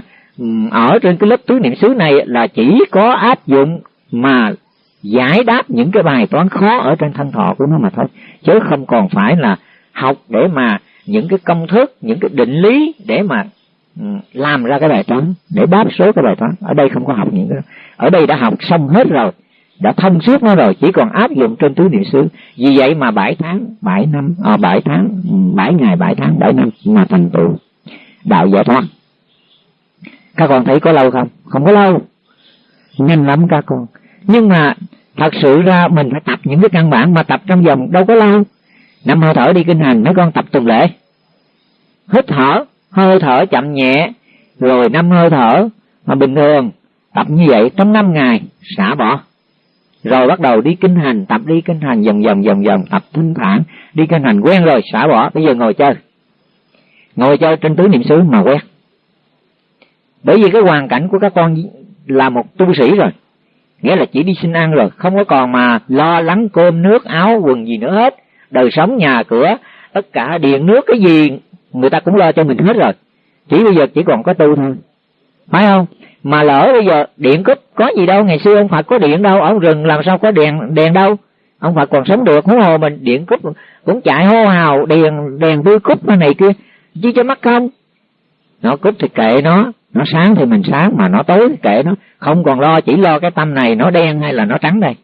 ở trên cái lớp tứ niệm xứ này là chỉ có áp dụng mà giải đáp những cái bài toán khó ở trên thân thọ của nó mà thôi. Chứ không còn phải là học để mà những cái công thức những cái định lý để mà làm ra cái bài toán để đáp số cái bài toán. Ở đây không có học những cái ở đây đã học xong hết rồi đã thông suốt nó rồi chỉ còn áp dụng trên tứ niệm xứ. Vì vậy mà bảy tháng bảy năm à, bảy tháng bảy ngày bảy tháng bảy năm mà thành tựu đạo giải thoát các con thấy có lâu không? Không có lâu. Nhanh lắm các con. Nhưng mà thật sự ra mình phải tập những cái căn bản mà tập trong vòng đâu có lâu. Năm hơi thở đi kinh hành, mấy con tập tuần lễ. Hít thở, hơi thở chậm nhẹ, rồi năm hơi thở mà bình thường tập như vậy trong năm ngày, xả bỏ. Rồi bắt đầu đi kinh hành, tập đi kinh hành dần dần dần dần tập thanh thản đi kinh hành quen rồi, xả bỏ. Bây giờ ngồi chơi. Ngồi chơi trên tứ niệm xứ mà quen bởi vì cái hoàn cảnh của các con là một tu sĩ rồi. Nghĩa là chỉ đi xin ăn rồi, không có còn mà lo lắng cơm nước, áo, quần gì nữa hết. Đời sống, nhà cửa, tất cả điện nước, cái gì người ta cũng lo cho mình hết rồi. Chỉ bây giờ chỉ còn có tu thôi. Phải không? Mà lỡ bây giờ điện cúp có gì đâu, ngày xưa ông phật có điện đâu, ở rừng làm sao có đèn đèn đâu. Ông phật còn sống được, huống hồ mình điện cúp cũng chạy hô hào, đèn đèn tươi cúp này kia. Chứ cho mắt không? Nó cúp thì kệ nó. Nó sáng thì mình sáng, mà nó tối thì kệ nó. Không còn lo, chỉ lo cái tâm này nó đen hay là nó trắng đây.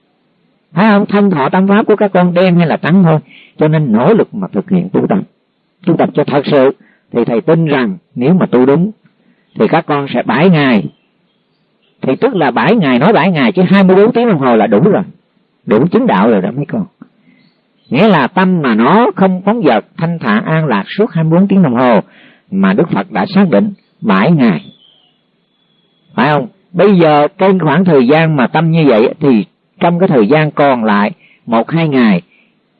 Thấy không? Thân thọ tâm pháp của các con đen hay là trắng thôi. Cho nên nỗ lực mà thực hiện tu tập. Tu tập cho thật sự, thì thầy tin rằng nếu mà tu đúng, thì các con sẽ bảy ngày thì tức là bảy ngày nói bảy ngày chứ 24 tiếng đồng hồ là đủ rồi. Đủ chứng đạo rồi đó mấy con. Nghĩa là tâm mà nó không phóng dật, thanh thản an lạc suốt 24 tiếng đồng hồ mà Đức Phật đã xác định bảy ngày. Phải không? Bây giờ trên khoảng thời gian mà tâm như vậy thì trong cái thời gian còn lại một hai ngày,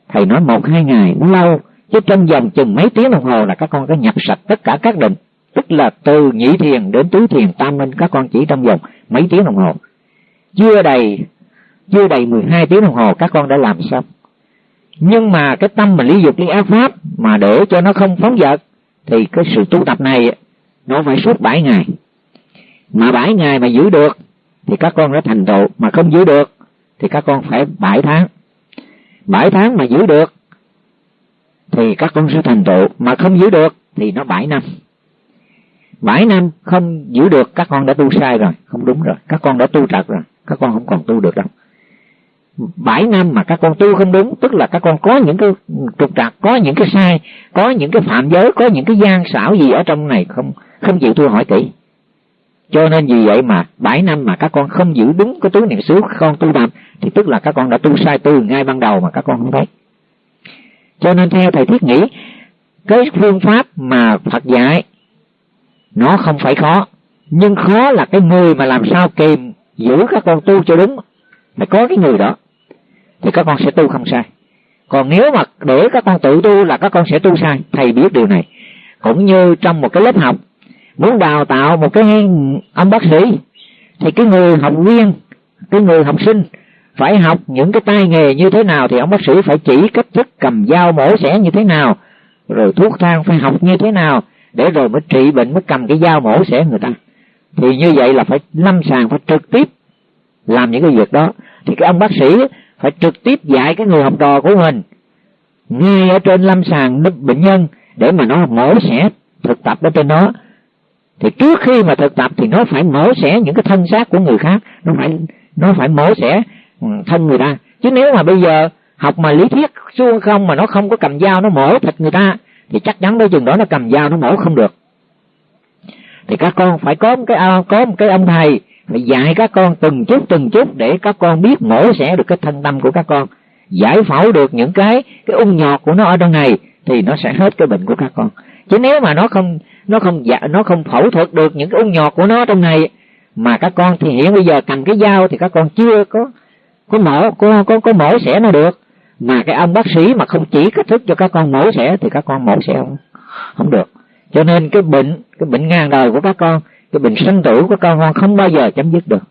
thầy nói một hai ngày, nó lâu, chứ trong vòng chừng mấy tiếng đồng hồ là các con có nhập sạch tất cả các định. Tức là từ nhị thiền đến tứ thiền, tam minh các con chỉ trong vòng mấy tiếng đồng hồ. Chưa đầy chưa đầy 12 tiếng đồng hồ các con đã làm xong. Nhưng mà cái tâm mà lý dục, lý ác pháp mà để cho nó không phóng dật thì cái sự tu tập này nó phải suốt 7 ngày. Mà 7 ngày mà giữ được, thì các con đã thành tựu. Mà không giữ được, thì các con phải 7 tháng. 7 tháng mà giữ được, thì các con sẽ thành tựu. Mà không giữ được, thì nó 7 năm. 7 năm không giữ được, các con đã tu sai rồi, không đúng rồi. Các con đã tu trật rồi, các con không còn tu được đâu. 7 năm mà các con tu không đúng, tức là các con có những cái trục trặc, có những cái sai, có những cái phạm giới, có những cái gian xảo gì ở trong này không không chịu tu hỏi kỹ. Cho nên vì vậy mà 7 năm mà các con không giữ đúng cái tứ niệm xứ con tu tập, thì tức là các con đã tu sai tu ngay ban đầu mà các con không thấy. Cho nên theo thầy thiết nghĩ, cái phương pháp mà Phật dạy, nó không phải khó, nhưng khó là cái người mà làm sao kìm giữ các con tu cho đúng, phải có cái người đó thì các con sẽ tu không sai. Còn nếu mà để các con tự tu là các con sẽ tu sai, thầy biết điều này. Cũng như trong một cái lớp học, muốn đào tạo một cái ông bác sĩ, thì cái người học viên, cái người học sinh phải học những cái tay nghề như thế nào thì ông bác sĩ phải chỉ cách thức cầm dao mổ xẻ như thế nào, rồi thuốc thang phải học như thế nào, để rồi mới trị bệnh, mới cầm cái dao mổ xẻ người ta. Thì như vậy là phải lâm sàng, phải trực tiếp làm những cái việc đó. Thì cái ông bác sĩ phải trực tiếp dạy cái người học trò của mình. Ngay ở trên lâm sàng bệnh nhân để mà nó mổ xẻ thực tập ở trên đó. Thì trước khi mà thực tập thì nó phải mổ xẻ những cái thân xác của người khác. Nó phải nó phải mổ xẻ ừ, thân người ta. Chứ nếu mà bây giờ học mà lý thuyết xuông không mà nó không có cầm dao nó mổ thịt người ta, thì chắc chắn đôi chừng đó nó cầm dao nó mổ không được. Thì các con phải có một cái à, có một cái ông thầy phải dạy các con từng chút từng chút để các con biết mổ xẻ được cái thân tâm của các con. Giải phẫu được những cái cái ung nhọt của nó ở trong này thì nó sẽ hết cái bệnh của các con. Chứ nếu mà nó không nó không dạ nó không phẫu thuật được những cái ung nhọt của nó trong này, mà các con thì hiện bây giờ cầm cái dao thì các con chưa có có mổ có có có mổ xẻ nó được. Mà cái ông bác sĩ mà không chỉ cách thức cho các con mổ xẻ thì các con mổ xẻ không không được. Cho nên cái bệnh cái bệnh ngang đời của các con cái bệnh sanh tử của con con không bao giờ chấm dứt được.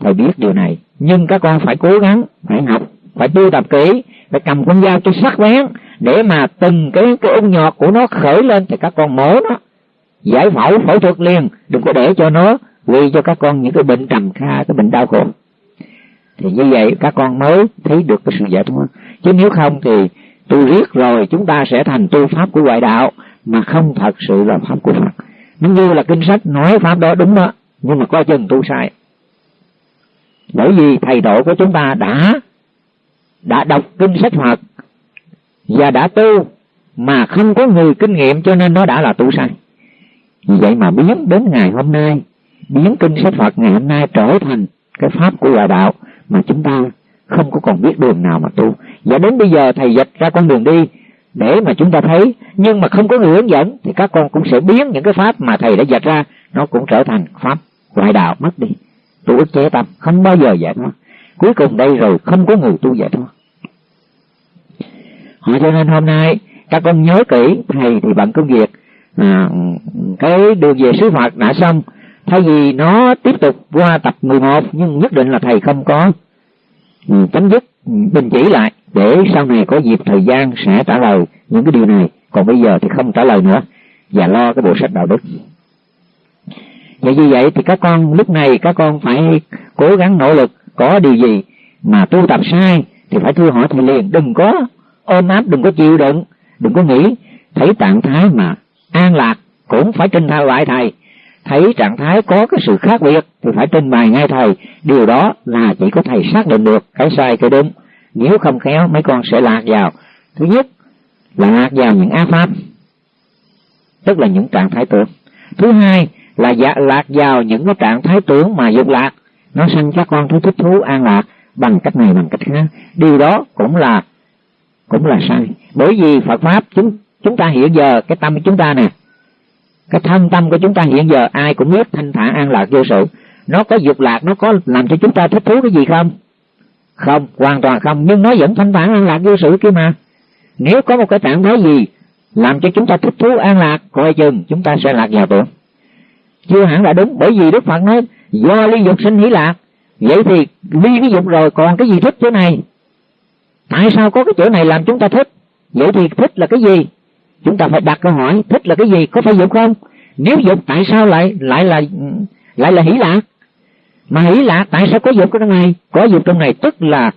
Thầy biết điều này. Nhưng các con phải cố gắng, phải học, phải tu tập kỹ, phải cầm con dao cho sắc bén để mà từng cái cái ung nhọt của nó khởi lên thì các con mổ nó. Giải phẫu phẫu thuật liền, đừng có để cho nó gây cho các con những cái bệnh trầm kha, cái bệnh đau khổ. Thì như vậy các con mới thấy được cái sự giải thoát. Chứ nếu không thì tu riết rồi chúng ta sẽ thành tu pháp của ngoại đạo mà không thật sự là pháp của Phật nó như là kinh sách, nói pháp đó đúng đó, nhưng mà coi chừng tu sai. Bởi vì thầy độ của chúng ta đã đã đọc kinh sách Phật và đã tu mà không có người kinh nghiệm cho nên nó đã là tu sai. Vì vậy mà biến đến ngày hôm nay, biến kinh sách Phật ngày hôm nay trở thành cái pháp của hòa đạo mà chúng ta không có còn biết đường nào mà tu. Và đến bây giờ thầy dịch ra con đường đi để mà chúng ta thấy nhưng mà không có người hướng dẫn thì các con cũng sẽ biến những cái pháp mà thầy đã dạch ra nó cũng trở thành pháp ngoại đạo mất đi. Tu ức chế tâm không bao giờ giải thoát. Cuối cùng đây rồi không có người tu giải thoát. Họ cho nên hôm nay các con nhớ kỹ thầy thì bận công việc. À, cái đường về sứ Phật đã xong. Thay vì nó tiếp tục qua tập 11 nhưng nhất định là thầy không có Ừ, chấm dứt ừ, đình chỉ lại, để sau này có dịp thời gian sẽ trả lời những cái điều này. Còn bây giờ thì không trả lời nữa, và lo cái bộ sách đạo đức. Vậy như vậy thì các con, lúc này các con phải cố gắng nỗ lực, có điều gì mà tu tập sai thì phải thưa hỏi thầy liền, đừng có ôm áp đừng có chịu đựng, đừng có nghĩ. Thấy trạng thái mà an lạc cũng phải trình thao lại thầy thấy trạng thái có cái sự khác biệt thì phải trình bày ngay thầy. Điều đó là chỉ có thầy xác định được cái sai, cái đúng. Nếu không khéo, mấy con sẽ lạc vào. Thứ nhất là lạc vào những á pháp, tức là những trạng thái tưởng. Thứ hai là dạ lạc vào những cái trạng thái tưởng mà dục lạc. Nó sanh các con thứ thích thú an lạc bằng cách này, bằng cách khác. Điều đó cũng là cũng là sai. Bởi vì Phật pháp, chúng chúng ta hiện giờ, cái tâm của chúng ta nè cái thân tâm của chúng ta hiện giờ ai cũng biết thanh thản an lạc vô sự. Nó có dục lạc, nó có làm cho chúng ta thích thú cái gì không? Không, hoàn toàn không. Nhưng nó vẫn thanh thản an lạc vô sự kia mà. Nếu có một cái trạng thái gì làm cho chúng ta thích thú an lạc, coi chừng chúng ta sẽ lạc vào tưởng chưa hẳn là đúng, bởi vì đức phật nói, do ly dục sinh hỷ lạc. Vậy thì ly cái dục rồi, còn cái gì thích chỗ này? Tại sao có cái chỗ này làm chúng ta thích? Vậy thì thích là cái gì? Chúng ta phải đặt câu hỏi, thích là cái gì, có phải dục không? Nếu dục, tại sao lại lại là lại là hỷ lạc mà hỷ lạc tại sao có dục trong này? Có dục trong này tức là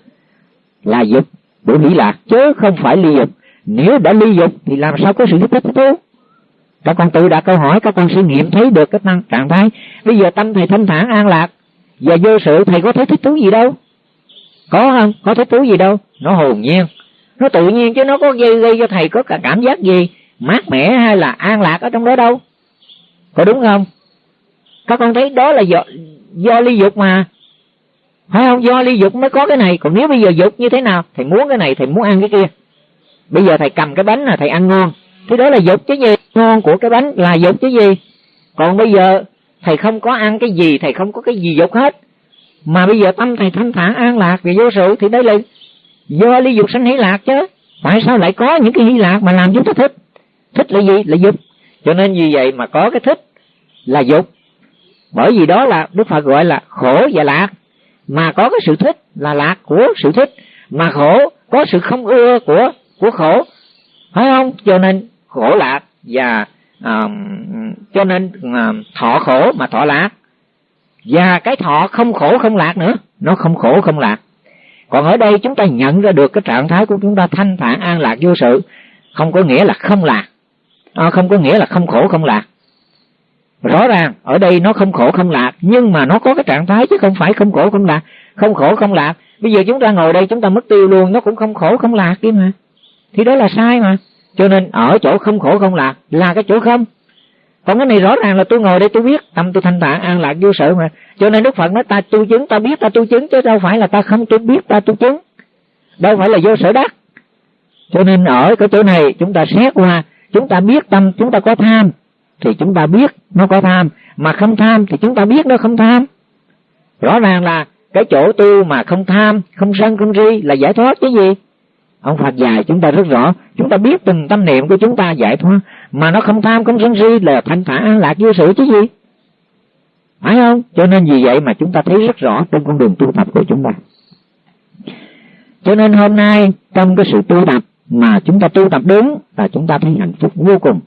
là dục của hỷ lạc chứ không phải ly dục. Nếu đã ly dục thì làm sao có sự thích thú các con tự đặt câu hỏi, các con sẽ nghiệm thấy được cái năng trạng thái. Bây giờ tâm thầy thanh thản, an lạc, và vô sự thầy có thấy thích thú gì đâu? Có không? Có thích thú gì đâu? Nó hồn nhiên. Nó tự nhiên chứ nó có gây gây cho thầy có cả cảm giác gì? Mát mẻ hay là an lạc ở trong đó đâu? Có đúng không? Các con thấy đó là do do ly dục mà. Phải không? Do ly dục mới có cái này. Còn nếu bây giờ dục như thế nào? Thầy muốn cái này, thầy muốn ăn cái kia. Bây giờ thầy cầm cái bánh là thầy ăn ngon. Thì đó là dục chứ gì? Ngon của cái bánh là dục chứ gì? Còn bây giờ thầy không có ăn cái gì, thầy không có cái gì dục hết. Mà bây giờ tâm thầy thanh thản, an lạc vì vô sự thì đây là do ly dục sanh hỷ lạc chứ. Tại sao lại có những cái hỷ lạc mà làm chúng ta thích? Thích là gì? Là dục. Cho nên vì vậy mà có cái thích là dục. Bởi vì đó là đức phật gọi là khổ và lạc. Mà có cái sự thích là lạc của sự thích. Mà khổ có sự không ưa của của khổ. Phải không? Cho nên khổ lạc và à, cho nên à, thọ khổ mà thọ lạc. Và cái thọ không khổ không lạc nữa nó không khổ không lạc. Còn ở đây chúng ta nhận ra được cái trạng thái của chúng ta thanh thản an lạc vô sự. Không có nghĩa là không lạc à, không có nghĩa là không khổ không lạc. Rõ ràng ở đây nó không khổ không lạc nhưng mà nó có cái trạng thái chứ không phải không khổ không lạc. Không khổ không lạc bây giờ chúng ta ngồi đây chúng ta mất tiêu luôn nó cũng không khổ không lạc đi mà. Thì đó là sai mà. Cho nên ở chỗ không khổ không lạc là cái chỗ không. Còn cái này rõ ràng là tôi ngồi đây tôi biết tâm tôi thanh tạng an lạc vô sự mà. Cho nên đức phật nói ta tu chứng ta biết ta tu chứng chứ đâu phải là ta không tôi biết ta tu chứng. Đâu phải là vô sở đắc cho nên ở cái chỗ này chúng ta xét qua chúng ta biết tâm, chúng ta có tham, thì chúng ta biết nó có tham. Mà không tham thì chúng ta biết nó không tham. Rõ ràng là cái chỗ tu mà không tham, không sân, không ri là giải thoát chứ gì? Ông phật dạy chúng ta rất rõ. Chúng ta biết từng tâm niệm của chúng ta giải thoát. Mà nó không tham, không sân si là thanh thản, an lạc, vô sự chứ gì? Phải không? Cho nên vì vậy mà chúng ta thấy rất rõ trên con đường tu tập của chúng ta. Cho nên hôm nay trong cái sự tu tập mà chúng ta tu tập đúng là chúng ta thấy hạnh phúc vô cùng.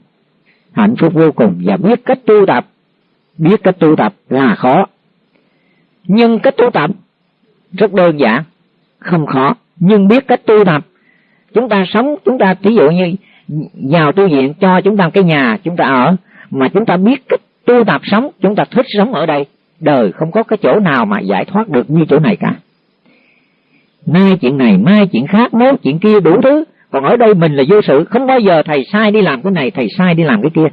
Hạnh phúc vô cùng và biết cách tu tập. Biết cách tu tập là khó. Nhưng cách tu tập rất đơn giản, không khó. Nhưng biết cách tu tập, chúng ta sống, chúng ta ví dụ như vào tu viện cho chúng ta cái nhà, chúng ta ở, mà chúng ta biết cách tu tập sống, chúng ta thích sống ở đây, đời không có cái chỗ nào mà giải thoát được như chỗ này cả. Nay chuyện này, mai chuyện khác, nếu chuyện kia đủ thứ còn ở đây mình là vô sự, không bao giờ thầy sai đi làm cái này, thầy sai đi làm cái kia.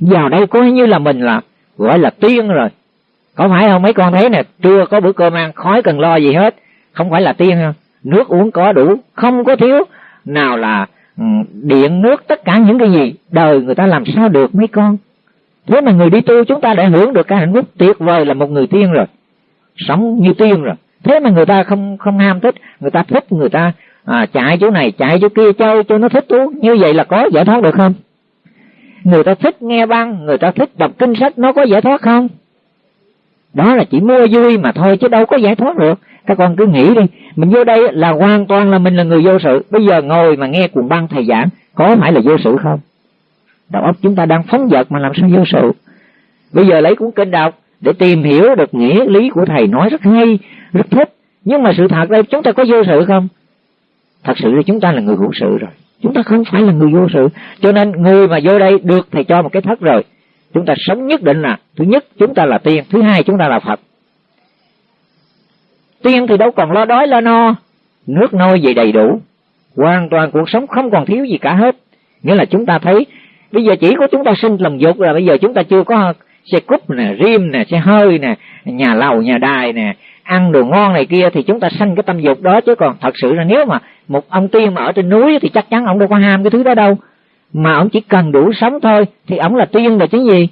Vào đây coi như là mình là, gọi là tiên rồi. Có phải không? Mấy con thấy nè, trưa có bữa cơm ăn, khói cần lo gì hết. Không phải là tiên không? Nước uống có đủ, không có thiếu. Nào là ừ, điện, nước, tất cả những cái gì, đời người ta làm sao được mấy con? Thế mà người đi tu chúng ta đã hưởng được cái hạnh phúc tuyệt vời là một người tiên rồi. Sống như tiên rồi. Thế mà người ta không không ham thích, người ta thích người ta à, chạy chỗ này chạy chỗ kia chơi cho nó thích thú như vậy là có giải thoát được không? Người ta thích nghe băng người ta thích đọc kinh sách nó có giải thoát không? Đó là chỉ mua vui mà thôi chứ đâu có giải thoát được. Các con cứ nghĩ đi mình vô đây là hoàn toàn là mình là người vô sự. Bây giờ ngồi mà nghe cuồng băng thầy giảng có phải là vô sự không? Đầu óc chúng ta đang phóng dật mà làm sao vô sự? Bây giờ lấy cuốn kinh đọc để tìm hiểu được nghĩa lý của thầy nói rất hay rất thích. Nhưng mà sự thật đây chúng ta có vô sự không? Thật sự là chúng ta là người hữu sự rồi. Chúng ta không phải là người vô sự. Cho nên người mà vô đây được thầy cho một cái thất rồi, chúng ta sống nhất định là, thứ nhất chúng ta là tiên, thứ hai chúng ta là phật. Tiên thì đâu còn lo đói lo no, nước nôi gì đầy đủ. Hoàn toàn cuộc sống không còn thiếu gì cả hết. Nghĩa là chúng ta thấy, bây giờ chỉ có chúng ta sinh lòng dục là bây giờ chúng ta chưa có xe cúp nè, rim nè, xe hơi nè, nhà lầu, nhà đài nè, ăn đồ ngon này kia thì chúng ta sanh cái tâm dục đó chứ còn thật sự là nếu mà một ông tiên mà ở trên núi thì chắc chắn ông đâu có ham cái thứ đó đâu. Mà ông chỉ cần đủ sống thôi thì ông là tiên là chứ gì.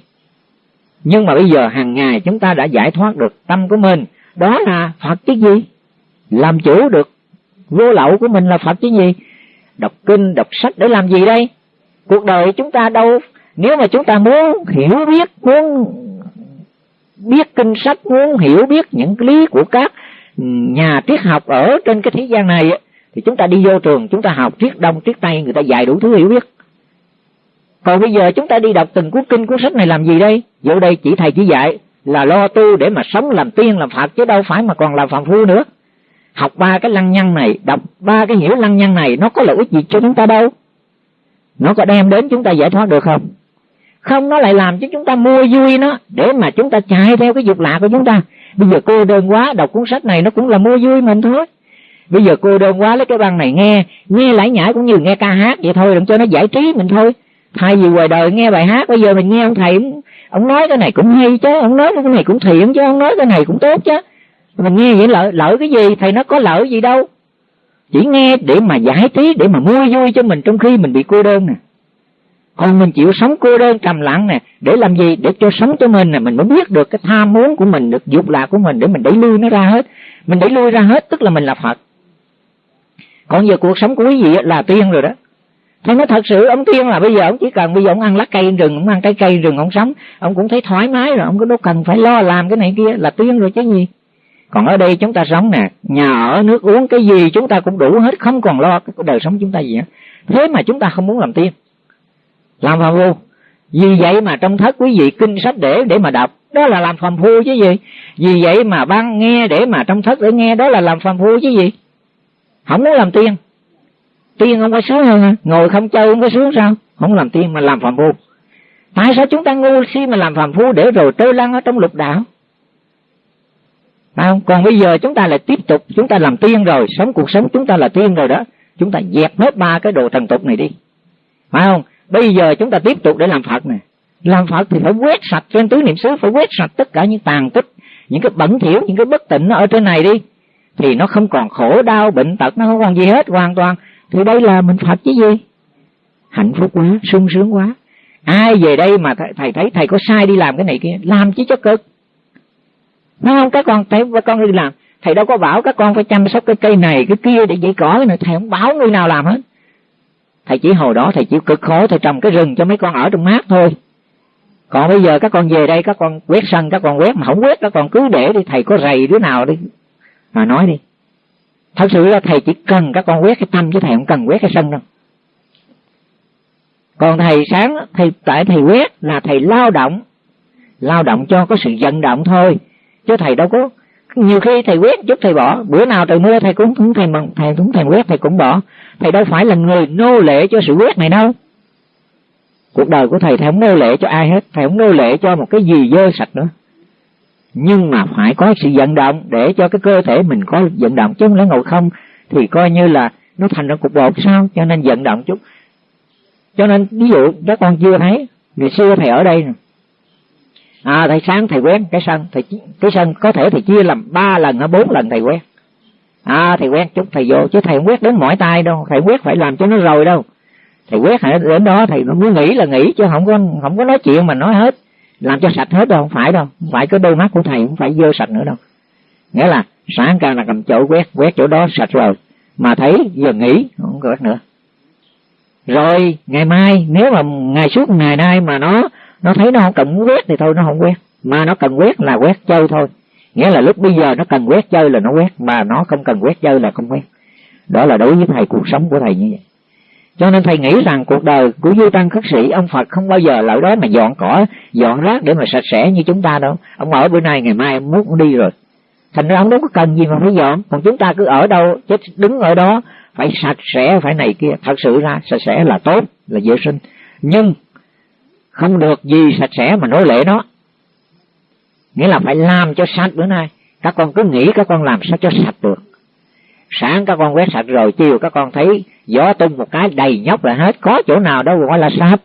Nhưng mà bây giờ hàng ngày chúng ta đã giải thoát được tâm của mình. Đó là phật chứ gì? Làm chủ được vô lậu của mình là phật chứ gì? Đọc kinh, đọc sách để làm gì đây? Cuộc đời chúng ta đâu? Nếu mà chúng ta muốn hiểu biết, muốn biết kinh sách, muốn hiểu biết những lý của các nhà triết học ở trên cái thế gian này thì chúng ta đi vô trường, chúng ta học triết đông, triết tây, người ta dạy đủ thứ hiểu biết. Còn bây giờ chúng ta đi đọc từng cuốn kinh, cuốn sách này làm gì đây? Vô đây chỉ thầy chỉ dạy là lo tu để mà sống làm tiên, làm phật, chứ đâu phải mà còn làm phạm phu nữa. Học ba cái lăng nhăng này, đọc ba cái hiểu lăng nhăng này, nó có lợi ích gì cho chúng ta đâu? Nó có đem đến chúng ta giải thoát được không? Không, nó lại làm cho chúng ta mua vui nó, để mà chúng ta chạy theo cái dục lạ của chúng ta. Bây giờ cô đơn quá, đọc cuốn sách này nó cũng là mua vui mình thôi bây giờ cô đơn quá, lấy cái băng này nghe. Nghe lải nhải cũng như nghe ca hát vậy thôi, đừng cho nó giải trí mình thôi. Thay vì ngoài đời nghe bài hát, bây giờ mình nghe ông thầy ông nói cái này cũng hay chứ, ông nói cái này cũng thiện chứ, ông nói cái này cũng tốt chứ. Mình nghe vậy lợi lợi cái gì? Thầy nó có lợi gì đâu. Chỉ nghe để mà giải trí, để mà mua vui cho mình trong khi mình bị cô đơn nè. Còn mình chịu sống cô đơn trầm lặng nè, để làm gì? Để cho sống cho mình nè, mình mới biết được cái tham muốn của mình, được dục lạc của mình để mình đẩy lui nó ra hết. Mình đẩy lui ra hết, tức là mình là phật còn giờ cuộc sống của quý vị là tiên rồi đó nhưng nó thật sự ông tiên là bây giờ ông chỉ cần bây giờ ông ăn lá cây rừng, ông ăn trái cây rừng ông sống, ông cũng thấy thoải mái rồi, ông có đâu cần phải lo làm cái này kia là tiên rồi chứ gì. Còn ở đây chúng ta sống nè, nhà ở, nước uống cái gì chúng ta cũng đủ hết, không còn lo cái đời sống chúng ta gì hết. Thế mà chúng ta không muốn làm tiên. Làm phàm phu. Vì vậy mà trong thất quý vị kinh sách để để mà đọc, đó là làm phàm phu chứ gì. Vì vậy mà ban nghe để mà trong thất để nghe đó là làm phàm phu chứ gì. Không muốn làm tiên. Tiên không có sướng hơn hả? Ngồi không chơi không có sướng sao? Không làm tiên mà làm phàm phu. Tại sao chúng ta ngu si mà làm phàm phu để rồi trơ lăn ở trong lục đạo? Phải không? Còn bây giờ chúng ta lại tiếp tục, chúng ta làm tiên rồi, sống cuộc sống chúng ta là tiên rồi đó. Chúng ta dẹp hết ba cái đồ thần tục này đi. Phải không? Bây giờ chúng ta tiếp tục để làm phật nè. Làm phật thì phải quét sạch trên tứ niệm xứ, phải quét sạch tất cả những tàn tích, những cái bẩn thỉu, những cái bất tịnh ở trên này đi thì nó không còn khổ đau bệnh tật nó không còn gì hết hoàn toàn. Thì đây là mình Phật chứ gì? Hạnh phúc quá sung sướng quá. Ai về đây mà thầy, thầy thấy thầy có sai đi làm cái này kia làm chứ cho cực. Nói không các con thấy các con đi làm. Thầy đâu có bảo các con phải chăm sóc cái cây này cái kia để dạy cỏ này thầy không bảo người nào làm hết. Thầy chỉ hồi đó thầy chịu cực khổ thầy trồng cái rừng cho mấy con ở trong mát thôi. Còn bây giờ các con về đây các con quét sân các con quét mà không quét các con cứ để đi. Thầy có rầy đứa nào đi mà nói đi. Thật sự là thầy chỉ cần các con quét cái tâm chứ thầy không cần quét cái sân đâu. Còn thầy sáng thầy, tại thầy quét là thầy lao động. Lao động cho có sự vận động thôi. Chứ thầy đâu có, nhiều khi thầy quét chút thầy bỏ. Bữa nào trời mưa thầy cũng cũng thầy mừng thầy cũng thầy quét, thầy cũng bỏ. Thầy đâu phải là người nô lệ cho sự quét này đâu. Cuộc đời của thầy thầy không nô lệ cho ai hết. Thầy không nô lệ cho một cái gì dơ sạch nữa nhưng mà phải có sự vận động để cho cái cơ thể mình có vận động, chứ không lẽ ngồi không, thì coi như là nó thành ra cục bột sao? Cho nên vận động chút. Cho nên ví dụ các con chưa thấy, ngày xưa thầy ở đây nè. À thầy sáng thầy quét cái sân, thầy cái sân có thể thầy chia làm ba lần hay bốn lần thầy quét à thầy quét chút, thầy vô, chứ thầy không quét đến mỏi tay đâu, thầy quét phải làm cho nó rồi đâu. Thầy quét đến đó thầy nó muốn nghĩ là nghĩ chứ không có không có nói chuyện mà nói hết làm cho sạch hết đâu, không phải đâu. Không phải cái đôi mắt của thầy cũng phải dơ sạch nữa đâu. Nghĩa là sáng ra là cầm chỗ quét quét chỗ đó sạch rồi. Mà thấy giờ nghỉ, không quét nữa. Rồi, ngày mai, nếu mà ngày suốt ngày nay mà nó nó thấy nó không cần quét thì thôi, nó không quét. Mà nó cần quét là quét chơi thôi. Nghĩa là lúc bây giờ nó cần quét chơi là nó quét, mà nó không cần quét chơi là không quét. Đó là đối với thầy, cuộc sống của thầy như vậy cho nên thầy nghĩ rằng cuộc đời của Du tăng khất sĩ, ông phật không bao giờ lại đó mà dọn cỏ, dọn rác để mà sạch sẽ như chúng ta đâu. Ông ở bữa nay, ngày mai ông muốn cũng đi rồi. Thành ra ông đâu có cần gì mà phải dọn, còn chúng ta cứ ở đâu, chết đứng ở đó, phải sạch sẽ, phải này kia. Thật sự ra, sạch sẽ là tốt, là vệ sinh. Nhưng, không được gì sạch sẽ mà nói lệ nó. Nghĩa là phải làm cho sạch bữa nay. Các con cứ nghĩ các con làm sao cho sạch được. Sáng các con quét sạch rồi, chiều các con thấy gió tung một cái đầy nhóc là hết, có chỗ nào đâu gọi là sạch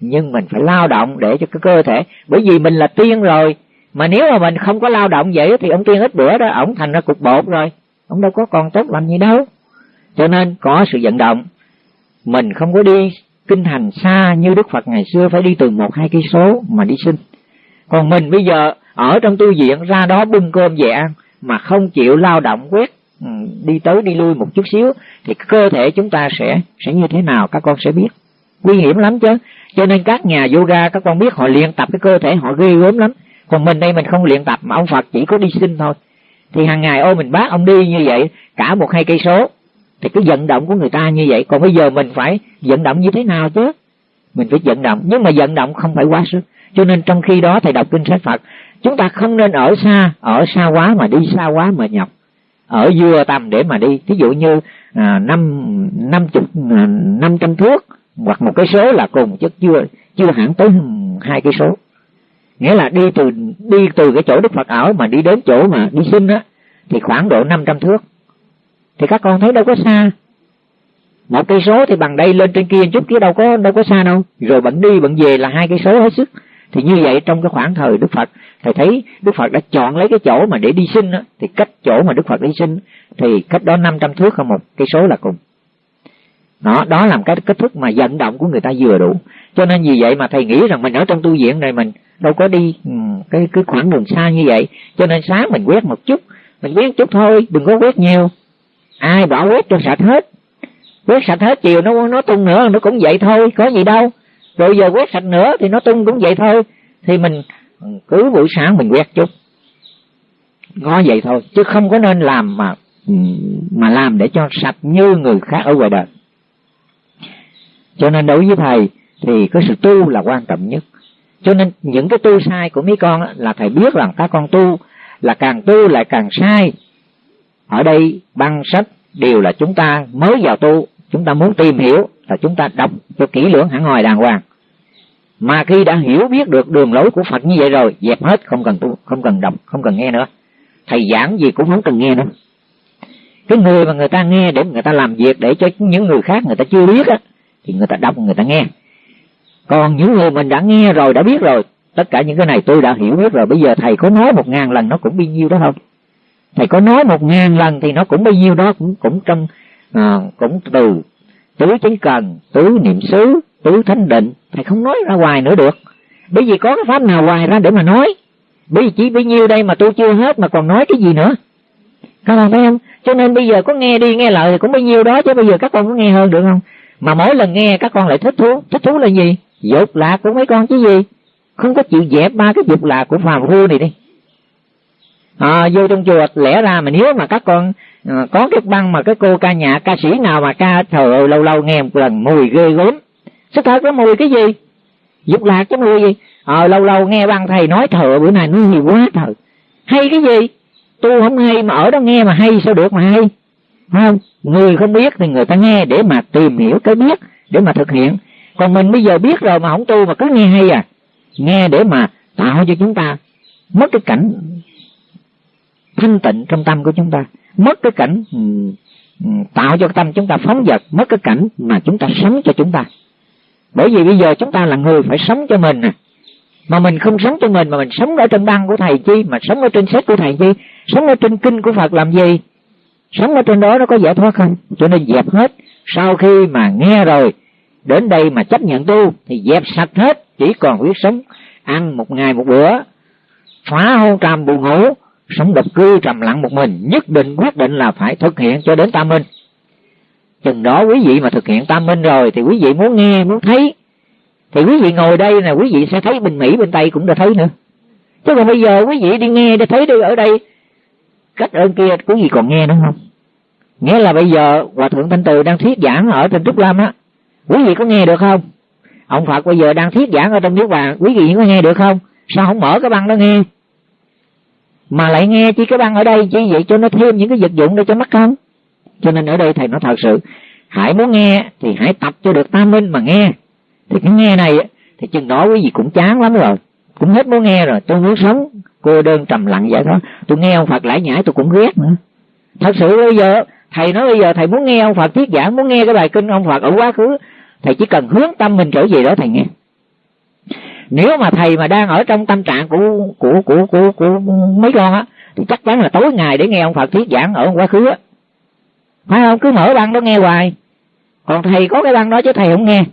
nhưng mình phải lao động để cho cái cơ thể. Bởi vì mình là tiên rồi, mà nếu mà mình không có lao động vậy thì ông tiên ít bữa đó, ổng thành ra cục bột rồi. Ông đâu có còn tốt làm gì đâu. Cho nên có sự vận động. Mình không có đi kinh hành xa như đức phật ngày xưa, phải đi từ một hai cây số mà đi sinh. Còn mình bây giờ, ở trong tu viện ra đó bưng cơm về ăn, mà không chịu lao động quét Ừ, đi tới đi lui một chút xíu, thì cơ thể chúng ta sẽ sẽ như thế nào các con sẽ biết. Nguy hiểm lắm chứ. Cho nên các nhà yoga, các con biết họ luyện tập cái cơ thể họ ghê gớm lắm. Còn mình đây mình không luyện tập mà ông phật chỉ có đi sinh thôi. Thì hàng ngày ô mình bác ông đi như vậy, cả một hai cây số. Thì cái vận động của người ta như vậy. Còn bây giờ mình phải vận động như thế nào chứ? Mình phải vận động. Nhưng mà vận động không phải quá sức. Cho nên trong khi đó thầy đọc kinh sách phật, chúng ta không nên ở xa ở xa quá mà đi xa quá mà nhọc ở vừa tầm để mà đi. Ví dụ như à, năm năm chục à, năm trăm thước hoặc một cái số là cùng chứ chưa chưa hẳn tới hai cái số. Nghĩa là đi từ đi từ cái chỗ đức phật ở mà đi đến chỗ mà đi sinh á thì khoảng độ năm trăm thước. Thì các con thấy đâu có xa. Một cây số thì bằng đây lên trên kia chút chứ đâu có đâu có xa đâu. Rồi bận đi bận về là hai cây số hết sức thì như vậy trong cái khoảng thời đức phật thầy thấy đức phật đã chọn lấy cái chỗ mà để đi sinh đó, thì cách chỗ mà đức phật đi sinh thì cách đó năm trăm thước không một cây số là cùng. Đó đó làm cái kết thúc mà vận động của người ta vừa đủ. Cho nên vì vậy mà thầy nghĩ rằng mình ở trong tu viện này mình đâu có đi ừ, cái cái khoảng đường xa như vậy. Cho nên sáng mình quét một chút mình quét chút thôi đừng có quét nhiều. Ai bỏ quét cho sạch hết. Quét sạch hết chiều nó nó tung nữa nó cũng vậy thôi có gì đâu rồi giờ quét sạch nữa thì nó tung cũng vậy thôi. Thì mình cứ buổi sáng mình quét chút. Có vậy thôi, chứ không có nên làm mà mà làm để cho sạch như người khác ở ngoài đời. Cho nên đối với thầy thì cái sự tu là quan trọng nhất. Cho nên những cái tu sai của mấy con là thầy biết rằng các con tu là càng tu lại càng sai. Ở đây băng sách đều là chúng ta mới vào tu chúng ta muốn tìm hiểu là chúng ta đọc cho kỹ lưỡng hẳn hoài đàng hoàng. Mà khi đã hiểu biết được đường lối của Phật như vậy rồi, dẹp hết, không cần tu, không cần đọc, không cần nghe nữa. Thầy giảng gì cũng không cần nghe nữa. Cái người mà người ta nghe để người ta làm việc, để cho những người khác người ta chưa biết á, thì người ta đọc, người ta nghe. Còn những người mình đã nghe rồi, đã biết rồi, tất cả những cái này tôi đã hiểu biết rồi. Bây giờ thầy có nói một ngàn lần, nó cũng bao nhiêu đó không? Thầy có nói một ngàn lần thì nó cũng bao nhiêu đó, cũng cũng trong à, cũng từ tứ chánh cần tứ niệm xứ tứ thánh định thầy không nói ra hoài nữa được. Bởi vì có cái pháp nào hoài ra để mà nói? Bởi vì chỉ bấy nhiêu đây mà tôi chưa hết mà còn nói cái gì nữa. Các con thấy không? Cho nên bây giờ có nghe đi nghe lại thì cũng bấy nhiêu đó chứ bây giờ các con có nghe hơn được không? Mà mỗi lần nghe các con lại thích thú. Thích thú là gì? Dục lạc của mấy con chứ gì? Không có chịu dẹp ba cái dục lạc của phàm phu này đi. À, vô trong chùa lẽ ra mà nếu mà các con à, có cái băng mà cái cô ca nhạc ca sĩ nào mà ca trời ơi lâu lâu nghe một lần mùi ghê gớm. Sức thật có mùi cái gì? Dục lạc cái mùi gì? Ờ à, lâu lâu nghe băng thầy nói thợ bữa nay nó nhiều quá thợ hay cái gì? Tu không hay mà ở đó nghe mà hay sao được mà hay? Không? Người không biết thì người ta nghe để mà tìm hiểu cái biết để mà thực hiện. Còn mình bây giờ biết rồi mà không tu mà cứ nghe hay à? Nghe để mà tạo cho chúng ta mất cái cảnh thanh tịnh trong tâm của chúng ta mất cái cảnh ừ, ừ, tạo cho tâm chúng ta phóng dật mất cái cảnh mà chúng ta sống cho chúng ta. Bởi vì bây giờ chúng ta là người phải sống cho mình nè. mà mình không sống cho mình, mà mình sống ở trên băng của thầy chi, mà sống ở trên sách của thầy chi, sống ở trên kinh của phật làm gì? Sống ở trên đó nó có giải thoát không? Cho nên dẹp hết. Sau khi mà nghe rồi, đến đây mà chấp nhận tu, thì dẹp sạch hết, chỉ còn biết sống, ăn một ngày một bữa, phá hôn trầm buồn ngủ sống độc cư trầm lặng một mình, nhất định quyết định là phải thực hiện cho đến tam minh. Chừng đó quý vị mà thực hiện tam minh rồi thì quý vị muốn nghe, muốn thấy. Thì quý vị ngồi đây là quý vị sẽ thấy bên mỹ, bên tây cũng đã thấy nữa. Chứ còn bây giờ quý vị đi nghe để thấy đi, ở đây, cách ơn kia quý vị còn nghe nữa không? Nghĩa là bây giờ hòa thượng thanh từ đang thuyết giảng ở trên trúc lâm á, quý vị có nghe được không? Ông phật bây giờ đang thuyết giảng ở trong nước bàn, quý vị có nghe được không? Sao không mở cái băng đó nghe? Mà lại nghe chỉ cái băng ở đây chỉ vậy cho nó thêm những cái vật dụng để cho mắt không? Cho nên ở đây thầy nói thật sự hãy muốn nghe thì hãy tập cho được tam minh mà nghe. Thì cái nghe này thì chừng đó quý vị cũng chán lắm rồi. Cũng hết muốn nghe rồi, tôi muốn sống cô đơn trầm lặng vậy đó. Tôi nghe ông phật lải nhải tôi cũng ghét nữa. Thật sự bây giờ, thầy nói bây giờ thầy muốn nghe ông phật thuyết giảng, muốn nghe cái bài kinh ông phật ở quá khứ, thầy chỉ cần hướng tâm mình trở về đó thầy nghe nếu mà thầy mà đang ở trong tâm trạng của của của của, của mấy con á thì chắc chắn là tối ngày để nghe ông phật thuyết giảng ở quá khứ á. Phải không? Cứ mở băng đó nghe hoài. Còn thầy có cái băng đó chứ thầy không nghe.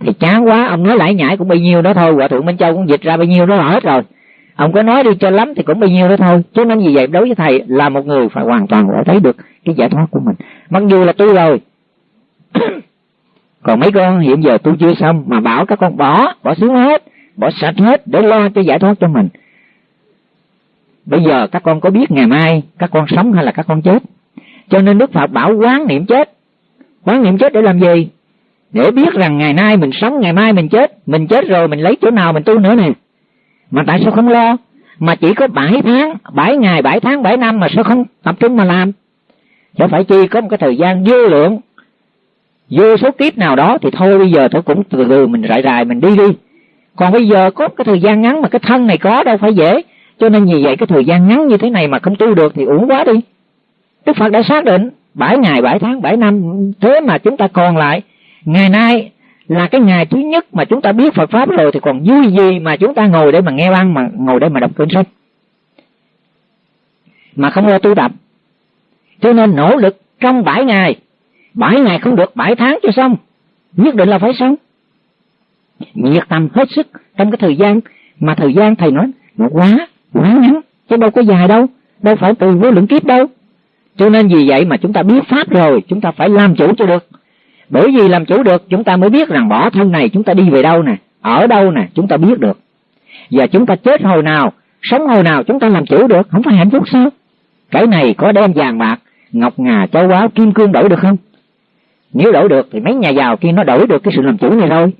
Thì chán quá ông nói lại nhảy cũng bao nhiêu đó thôi hòa thượng minh châu cũng dịch ra bao nhiêu đó hết rồi. Ông có nói đi cho lắm thì cũng bao nhiêu đó thôi. Cho nên vì vậy đối với thầy là một người phải hoàn toàn phải thấy được cái giải thoát của mình. Mặc dù là tôi rồi. Còn mấy con hiện giờ tôi chưa xong mà bảo các con bỏ bỏ xuống hết bỏ sạch hết để lo cho giải thoát cho mình. Bây giờ các con có biết ngày mai các con sống hay là các con chết. Cho nên đức phật bảo quán niệm chết. Quán niệm chết để làm gì? Để biết rằng ngày nay mình sống, ngày mai mình chết. Mình chết rồi, mình lấy chỗ nào mình tu nữa nè. Mà tại sao không lo? Mà chỉ có bảy tháng, bảy ngày, bảy tháng, bảy năm mà sao không tập trung mà làm? Chứ phải chi có một cái thời gian vô lượng. Vô số kiếp nào đó thì thôi bây giờ tôi cũng từ từ mình rải rải, mình đi đi còn bây giờ có cái thời gian ngắn mà cái thân này có đâu phải dễ. Cho nên vì vậy cái thời gian ngắn như thế này mà không tu được thì uổng quá đi. Đức phật đã xác định bảy ngày, bảy tháng, bảy năm, thế mà chúng ta còn lại. Ngày nay là cái ngày thứ nhất mà chúng ta biết Phật pháp rồi thì còn vui gì mà chúng ta ngồi để mà nghe băng, mà ngồi để mà đọc kinh sách. Mà không lo tu tập. Cho nên nỗ lực trong bảy ngày. Bảy ngày không được, bảy tháng cho xong. Nhất định là phải xong nhiệt tâm hết sức trong cái thời gian mà thời gian thầy nói nó quá quá ngắn, chứ đâu có dài đâu đâu phải từ vô lượng kiếp đâu. Cho nên vì vậy mà chúng ta biết pháp rồi, chúng ta phải làm chủ cho được. Bởi vì làm chủ được, chúng ta mới biết rằng bỏ thân này chúng ta đi về đâu nè, ở đâu nè, chúng ta biết được. Và chúng ta chết hồi nào, sống hồi nào chúng ta làm chủ được, không phải hạnh phúc sao? Cái này có đem vàng bạc, ngọc ngà, châu báu, kim cương đổi được không? Nếu đổi được thì mấy nhà giàu kia nó đổi được cái sự làm chủ này thôi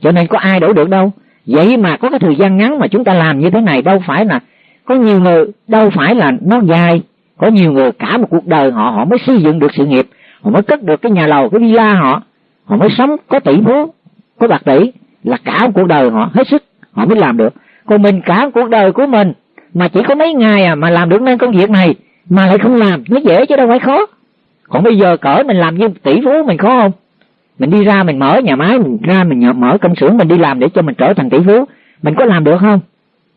cho nên có ai đổi được đâu. Vậy mà có cái thời gian ngắn mà chúng ta làm như thế này, đâu phải là có nhiều người, đâu phải là nó dài. Có nhiều người cả một cuộc đời họ họ mới xây dựng được sự nghiệp. Họ mới cất được cái nhà lầu, cái villa họ. Họ mới sống có tỷ phú, có bạc tỷ. Là cả một cuộc đời họ hết sức, họ mới làm được. Còn mình cả một cuộc đời của mình, mà chỉ có mấy ngày à mà làm được nên công việc này, mà lại không làm, nó dễ chứ đâu phải khó. Còn bây giờ cỡ mình làm như tỷ phú mình khó không? Mình đi ra mình mở nhà máy, mình ra mình mở công xưởng, mình đi làm để cho mình trở thành tỷ phú. Mình có làm được không?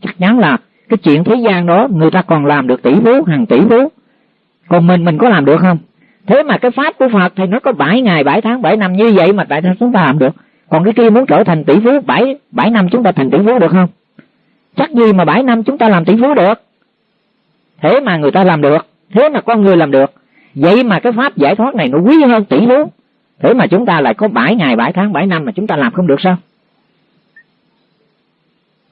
Chắc chắn là cái chuyện thế gian đó, người ta còn làm được tỷ phú, hàng tỷ phú. Còn mình mình có làm được không? Thế mà cái pháp của phật thì nó có bảy ngày, bảy tháng, bảy năm, như vậy mà tại sao chúng ta làm được? Còn cái kia muốn trở thành tỷ phú, bảy bảy năm chúng ta thành tỷ phú được không? Chắc gì mà bảy năm chúng ta làm tỷ phú được? Thế mà người ta làm được, thế mà con người làm được. Vậy mà cái pháp giải thoát này nó quý hơn tỷ phú thế mà chúng ta lại có bảy ngày bảy tháng bảy năm mà chúng ta làm không được sao?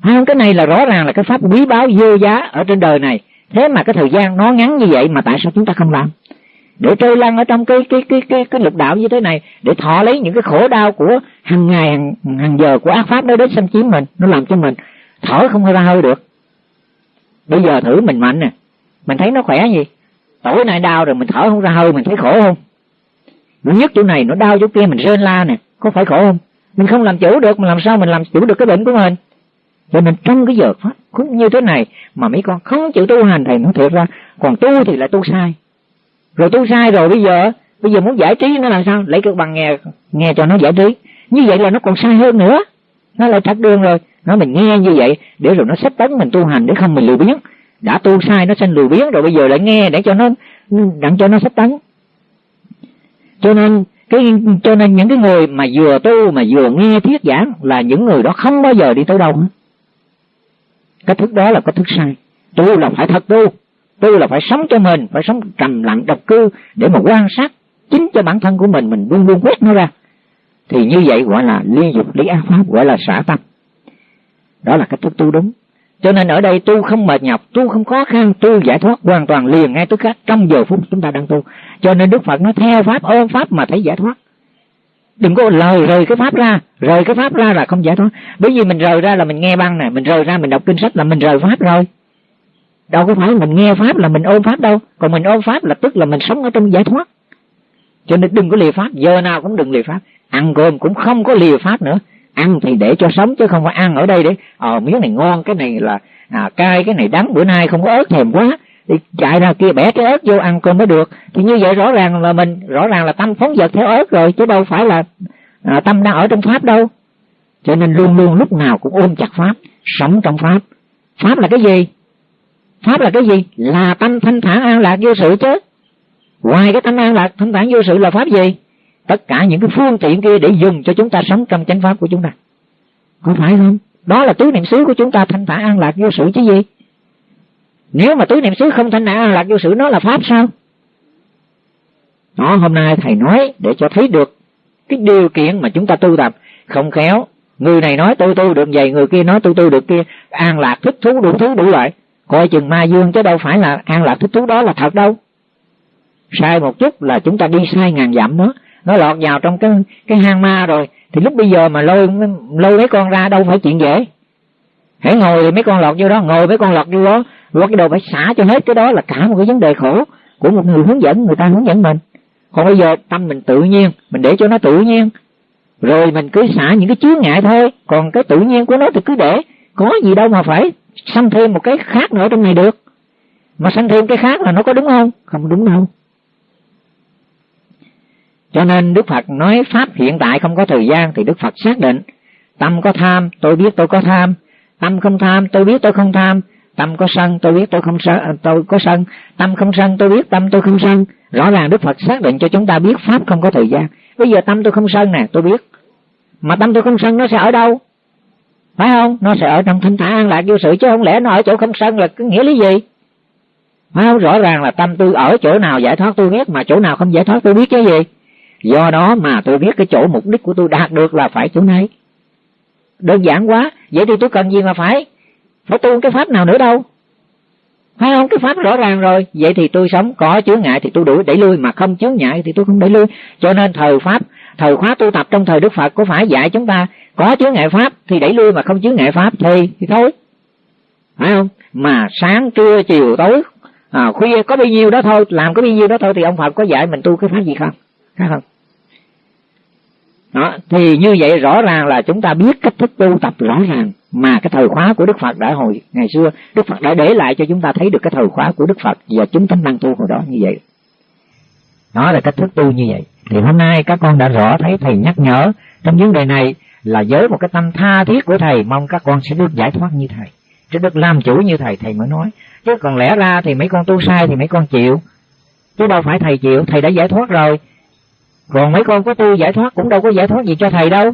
Không? Cái này là rõ ràng là cái pháp quý báu vô giá ở trên đời này. Thế mà cái thời gian nó ngắn như vậy mà tại sao chúng ta không làm? Để trôi lăn ở trong cái cái cái cái cái lục đạo như thế này để thọ lấy những cái khổ đau của hàng ngày hàng, hàng giờ của ác pháp đó đến xâm chiếm mình nó làm cho mình thở không ra hơi được. Bây giờ thử mình mạnh nè. Mình thấy nó khỏe gì? Tối nay đau rồi mình thở không ra hơi mình thấy khổ không? Nó nhất chỗ này, nó đau chỗ kia, mình rên la nè. Có phải khổ không? Mình không làm chủ được, mà làm sao mình làm chủ được cái bệnh của mình? Cho nên trong cái giờ pháp cũng như thế này, mà mấy con không chịu tu hành, thầy nó thiệt ra, còn tu thì lại tu sai. Rồi tu sai rồi bây giờ bây giờ muốn giải trí nó làm sao? Lấy cái bằng nghe nghe cho nó giải trí. Như vậy là nó còn sai hơn nữa. Nó lại thắt đường rồi. Nó mình nghe như vậy, để rồi nó xếp tấn mình tu hành, để không mình lười biếng. Đã tu sai, nó sinh lười biếng rồi, bây giờ lại nghe để cho nó, đặng cho nó xếp tấn cho nên, cái cho nên những cái người mà vừa tu, mà vừa nghe thuyết giảng là những người đó không bao giờ đi tới đâu. Hết cái thức đó là cái thức sai. Tu là phải thật tu. Tu là phải sống cho mình, phải sống trầm lặng, độc cư để mà quan sát chính cho bản thân của mình mình luôn luôn quét nó ra. Thì như vậy gọi là liên dục lý ác pháp, gọi là xả tâm. Đó là cách thức tu đúng cho nên ở đây tu không mệt nhọc tu không khó khăn tu giải thoát hoàn toàn liền ngay tức khắc trong giờ phút chúng ta đang tu. Cho nên đức phật nói theo pháp ôm pháp mà thấy giải thoát. Đừng có lời rời cái pháp ra rời cái pháp ra là không giải thoát. Bởi vì mình rời ra là mình nghe băng này, mình rời ra mình đọc kinh sách là mình rời pháp rồi. Đâu có phải mình nghe pháp là mình ôm pháp đâu còn mình ôm pháp là tức là mình sống ở trong giải thoát. Cho nên đừng có lìa pháp giờ nào cũng đừng lìa pháp. Ăn cơm cũng không có lìa pháp nữa ăn thì để cho sống chứ không phải ăn ở đây để ờ miếng này ngon cái này là à, cay cái này đắng bữa nay không có ớt thèm quá. Thì chạy ra kia bẻ cái ớt vô ăn cơm mới được. Thì như vậy rõ ràng là mình rõ ràng là tâm phóng dật theo ớt rồi chứ đâu phải là à, tâm đang ở trong pháp đâu. Cho nên luôn luôn lúc nào cũng ôm chặt pháp sống trong pháp. Pháp là cái gì? Pháp là cái gì? Là tâm thanh thản an lạc vô sự chứ. Ngoài cái tâm an lạc thanh thản vô sự là pháp gì? Tất cả những cái phương tiện kia để dùng cho chúng ta sống trong chánh pháp của chúng ta. Có phải không? Đó là tứ niệm xứ của chúng ta, thanh thản an lạc vô sự chứ gì? Nếu mà tứ niệm xứ không thanh thản an lạc vô sự, nó là pháp sao? Đó, hôm nay thầy nói để cho thấy được cái điều kiện mà chúng ta tu tập. Không khéo, người này nói tôi tu được vậy, người kia nói tôi tu được kia. An lạc thích thú đủ thứ đủ loại. Coi chừng ma dương chứ đâu phải là an lạc thích thú đó là thật đâu. Sai một chút là chúng ta đi sai ngàn dặm đó nó lọt vào trong cái cái hang ma rồi. Thì lúc bây giờ mà lôi lôi mấy con ra đâu phải chuyện dễ. Hãy ngồi thì mấy con lọt vô đó, ngồi mấy con lọt vô đó. Rồi cái đồ phải xả cho hết cái đó là cả một cái vấn đề khổ của một người hướng dẫn, người ta hướng dẫn mình. Còn bây giờ tâm mình tự nhiên, mình để cho nó tự nhiên. Rồi mình cứ xả những cái chướng ngại thôi. Còn cái tự nhiên của nó thì cứ để. Có gì đâu mà phải sanh thêm một cái khác nữa trong này được. Mà sanh thêm cái khác là nó có đúng không? Không đúng đâu cho nên Đức Phật nói Pháp hiện tại không có thời gian thì Đức Phật xác định Tâm có tham, tôi biết tôi có tham Tâm không tham, tôi biết tôi không tham Tâm có sân, tôi biết tôi không sân, à, tôi có sân Tâm không sân, tôi biết tâm tôi không sân Rõ ràng Đức Phật xác định cho chúng ta biết Pháp không có thời gian Bây giờ tâm tôi không sân nè, tôi biết Mà tâm tôi không sân nó sẽ ở đâu? Phải không? Nó sẽ ở trong thanh thản an lạc vô sự Chứ không lẽ nó ở chỗ không sân là cái nghĩa lý gì? Phải không? Rõ ràng là tâm tôi ở chỗ nào giải thoát tôi biết Mà chỗ nào không giải thoát tôi biết cái gì? Do đó mà tôi biết cái chỗ mục đích của tôi đạt được là phải chỗ này. Đơn giản quá vậy thì tôi cần gì mà phải? Phải tu cái pháp nào nữa đâu? Phải không? Cái pháp rõ ràng rồi. Vậy thì tôi sống có chướng ngại thì tôi đuổi đẩy lui mà không chướng ngại thì tôi không đẩy lui. Cho nên thời pháp thời khóa tu tập trong thời đức phật có phải dạy chúng ta có chướng ngại pháp thì đẩy lui mà không chướng ngại pháp thì thì thôi. Phải không? Mà sáng trưa chiều tối à, khuya có bao nhiêu đó thôi làm có bao nhiêu đó thôi thì ông phật có dạy mình tu cái pháp gì không? Phải không? Đó, thì như vậy rõ ràng là chúng ta biết cách thức tu tập rõ ràng mà cái thời khóa của đức phật đã hồi, ngày xưa, đức phật đã để lại cho chúng ta thấy được cái thời khóa của đức phật và chúng tánh năng tu hồi đó như vậy. Đó là cách thức tu như vậy. Thì hôm nay các con đã rõ thấy thầy nhắc nhở trong vấn đề này là với một cái tâm tha thiết của thầy, mong các con sẽ được giải thoát như thầy, sẽ được làm chủ như thầy thầy mới nói. Chứ còn lẽ ra thì mấy con tu sai thì mấy con chịu. Chứ đâu phải thầy chịu, thầy đã giải thoát rồi còn mấy con có tu giải thoát cũng đâu có giải thoát gì cho thầy đâu.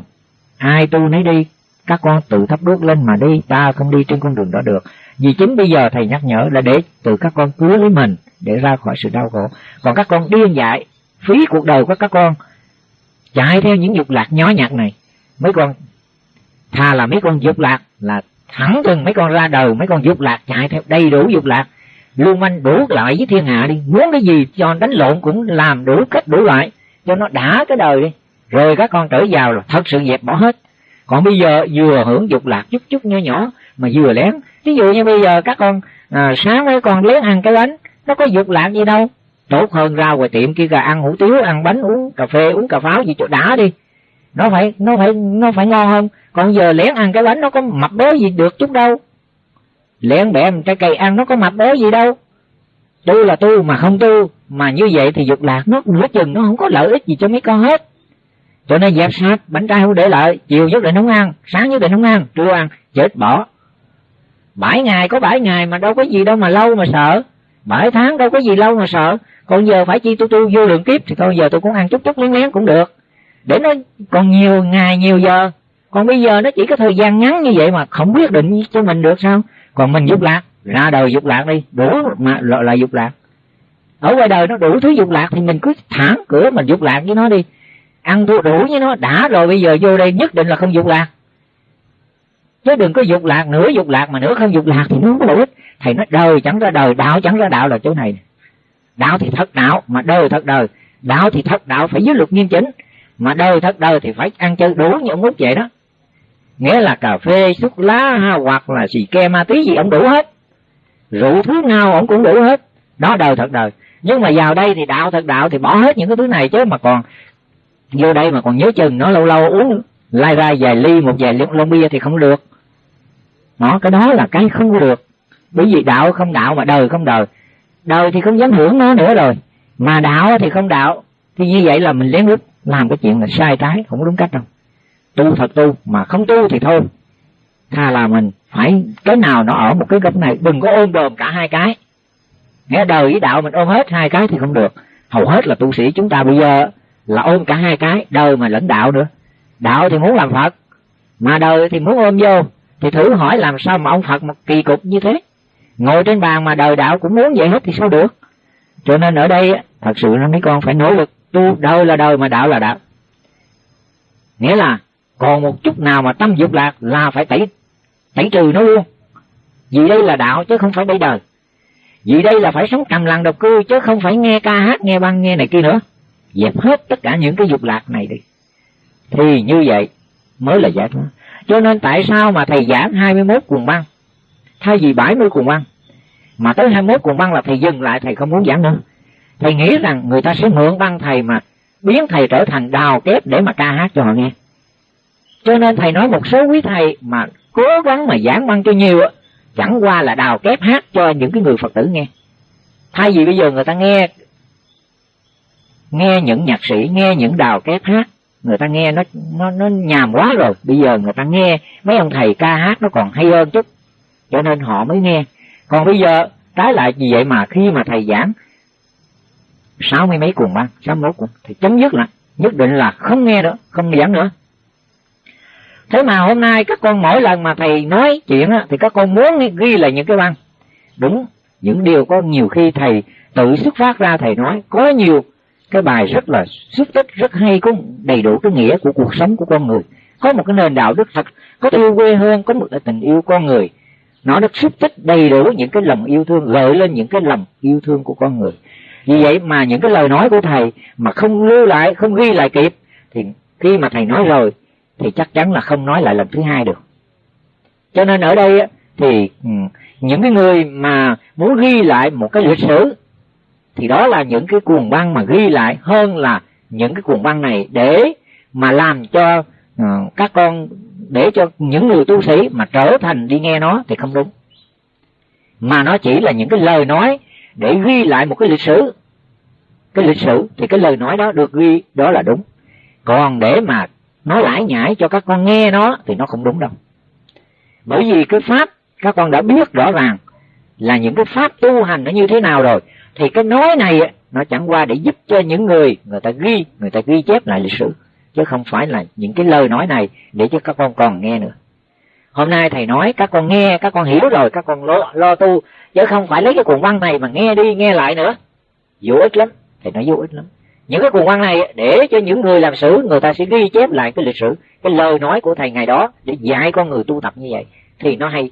Ai tu nấy đi, các con tự thắp đuốc lên mà đi, ta không đi trên con đường đó được. Vì chính bây giờ thầy nhắc nhở là để từ các con cứu lấy mình, để ra khỏi sự đau khổ. Còn các con điên dại, phí cuộc đời của các con, chạy theo những dục lạc nhó nhặt này. Mấy con thà là mấy con dục lạc, là thẳng thừng mấy con ra đời, mấy con dục lạc chạy theo đầy đủ dục lạc. Luôn manh đủ lại với thiên hạ đi, muốn cái gì cho đánh lộn cũng làm đủ cách đủ loại cho nó đã cái đời đi. Rồi các con trở vào là thật sự dẹp bỏ hết. Còn bây giờ vừa hưởng dục lạc chút chút nhỏ nhỏ mà vừa lén. Ví dụ như bây giờ các con à, sáng mấy con lén ăn cái bánh nó có dục lạc gì đâu. Tốt hơn ra ngoài tiệm kia gà ăn hủ tiếu ăn bánh uống cà phê uống cà pháo gì chỗ đã đi. Nó phải nó phải nó phải ngon hơn. Còn giờ lén ăn cái bánh nó có mập béo gì được chút đâu. Lén bẻ trái cây ăn nó có mập béo gì đâu. Tu là tu mà không tu mà như vậy thì dục lạc nó nửa chừng nó không có lợi ích gì cho mấy con hết. Cho nên dẹp sạch bánh trai không để lại, chiều nhất định không ăn, sáng nhất định không ăn, trưa ăn, chết bỏ. Bảy ngày, có bảy ngày mà đâu có gì đâu mà lâu mà sợ. Bảy tháng đâu có gì lâu mà sợ. Còn giờ phải chi tu tu vô lượng kiếp thì thôi, giờ tôi cũng ăn chút chút lén lén cũng được. Để nó còn nhiều ngày, nhiều giờ. Còn bây giờ nó chỉ có thời gian ngắn như vậy mà không quyết định cho mình được sao? Còn mình dục lạc, ra đời dục lạc đi. Đủ mà loại là dục lạc ở ngoài đời nó đủ thứ dục lạc thì mình cứ thẳng cửa mình dục lạc với nó đi. Ăn thua đủ với nó đã rồi bây giờ vô đây nhất định là không dục lạc. Chứ đừng có dục lạc nửa dục lạc mà nửa không dục lạc thì nó không có lợi ích. Thầy nói đời chẳng ra đời đạo chẳng ra đạo là chỗ này đạo thì thật đạo mà đời thật đời. Đạo thì thật đạo phải dưới luật nghiêm chỉnh. Mà đời thật đời thì phải ăn chơi đủ như ông út vậy đó. Nghĩa là cà phê thuốc lá ha, hoặc là xì ke ma tí gì ông đủ hết. Rượu thứ nào ông cũng đủ hết. Đó đời thật đời nhưng mà vào đây thì đạo thật đạo thì bỏ hết những cái thứ này chứ mà còn vô đây mà còn nhớ chừng nó lâu lâu uống lai ra vài ly một vài lon bia thì không được. Nó cái đó là cái không được. Bởi vì đạo không đạo mà đời không đời. Đời thì không dám hưởng nó nữa rồi. Mà đạo thì không đạo. Thì như vậy là mình lén lút làm cái chuyện là sai trái, không đúng cách đâu. Tu thật tu, mà không tu thì thôi. Tha là mình phải, cái nào nó ở một cái góc này, đừng có ôm đồm cả hai cái nghe đời với đạo mình ôm hết hai cái thì không được. Hầu hết là tu sĩ chúng ta bây giờ là ôm cả hai cái, đời mà lẫn đạo nữa. Đạo thì muốn làm phật, mà đời thì muốn ôm vô. Thì thử hỏi làm sao mà ông phật một kỳ cục như thế? Ngồi trên bàn mà đời đạo cũng muốn vậy hết thì sao được? Cho nên ở đây thật sự mấy con phải nỗ lực tu. Đời là đời mà đạo là đạo. Nghĩa là còn một chút nào mà tâm dục lạc là phải tẩy tẩy trừ nó luôn. Vì đây là đạo chứ không phải đây đời vì đây là phải sống trầm lặng độc cư, chứ không phải nghe ca hát, nghe băng, nghe này kia nữa. Dẹp hết tất cả những cái dục lạc này đi. Thì như vậy mới là giải thoát. Cho nên tại sao mà thầy giảng 21 cuồng băng? Thay vì 70 cuồng băng, mà tới 21 cuồng băng là thầy dừng lại, thầy không muốn giảng nữa. Thầy nghĩ rằng người ta sẽ mượn băng thầy mà biến thầy trở thành đào kép để mà ca hát cho họ nghe. Cho nên thầy nói một số quý thầy mà cố gắng mà giảng băng cho nhiều chẳng qua là đào kép hát cho những cái người phật tử nghe. Thay vì bây giờ người ta nghe nghe những nhạc sĩ, nghe những đào kép hát, người ta nghe nó nó nó nhàm quá rồi. Bây giờ người ta nghe mấy ông thầy ca hát nó còn hay hơn chút, cho nên họ mới nghe. Còn bây giờ, trái lại vì vậy mà khi mà thầy giảng, sáu mươi mấy cuồng băng, sáu mươi cuồng, thì chấm dứt lại nhất định là không nghe nữa, không giảng nữa thế mà hôm nay các con mỗi lần mà thầy nói chuyện á, thì các con muốn ghi lại những cái băng đúng những điều có nhiều khi thầy tự xuất phát ra thầy nói. Có nhiều cái bài rất là xuất tích rất hay có đầy đủ cái nghĩa của cuộc sống của con người. Có một cái nền đạo đức thật có yêu quê hương có một cái tình yêu con người. Nó đã xuất tích đầy đủ những cái lòng yêu thương gợi lên những cái lòng yêu thương của con người. Vì vậy mà những cái lời nói của thầy mà không lưu lại không ghi lại kịp thì khi mà thầy nói rồi thì chắc chắn là không nói lại lần thứ hai được. Cho nên ở đây thì ừ, những cái người mà muốn ghi lại một cái lịch sử, thì đó là những cái cuồng băng mà ghi lại hơn là những cái cuồng băng này để mà làm cho ừ, các con, để cho những người tu sĩ mà trở thành đi nghe nó thì không đúng. Mà nó chỉ là những cái lời nói để ghi lại một cái lịch sử. Cái lịch sử thì cái lời nói đó được ghi, đó là đúng. Còn để mà nói lãi nhãi cho các con nghe nó thì nó không đúng đâu. Bởi vì cái pháp các con đã biết rõ ràng là những cái pháp tu hành nó như thế nào rồi thì cái nói này nó chẳng qua để giúp cho những người người ta ghi người ta ghi chép lại lịch sử chứ không phải là những cái lời nói này để cho các con còn nghe nữa. Hôm nay thầy nói các con nghe các con hiểu rồi các con lo, lo tu chứ không phải lấy cái cuộn văn này mà nghe đi nghe lại nữa. Vô ích lắm thầy nói vô ích lắm những cái cuộc văn này, để cho những người làm sử người ta sẽ ghi chép lại cái lịch sử, cái lời nói của thầy ngày đó, để dạy con người tu tập như vậy. Thì nó hay.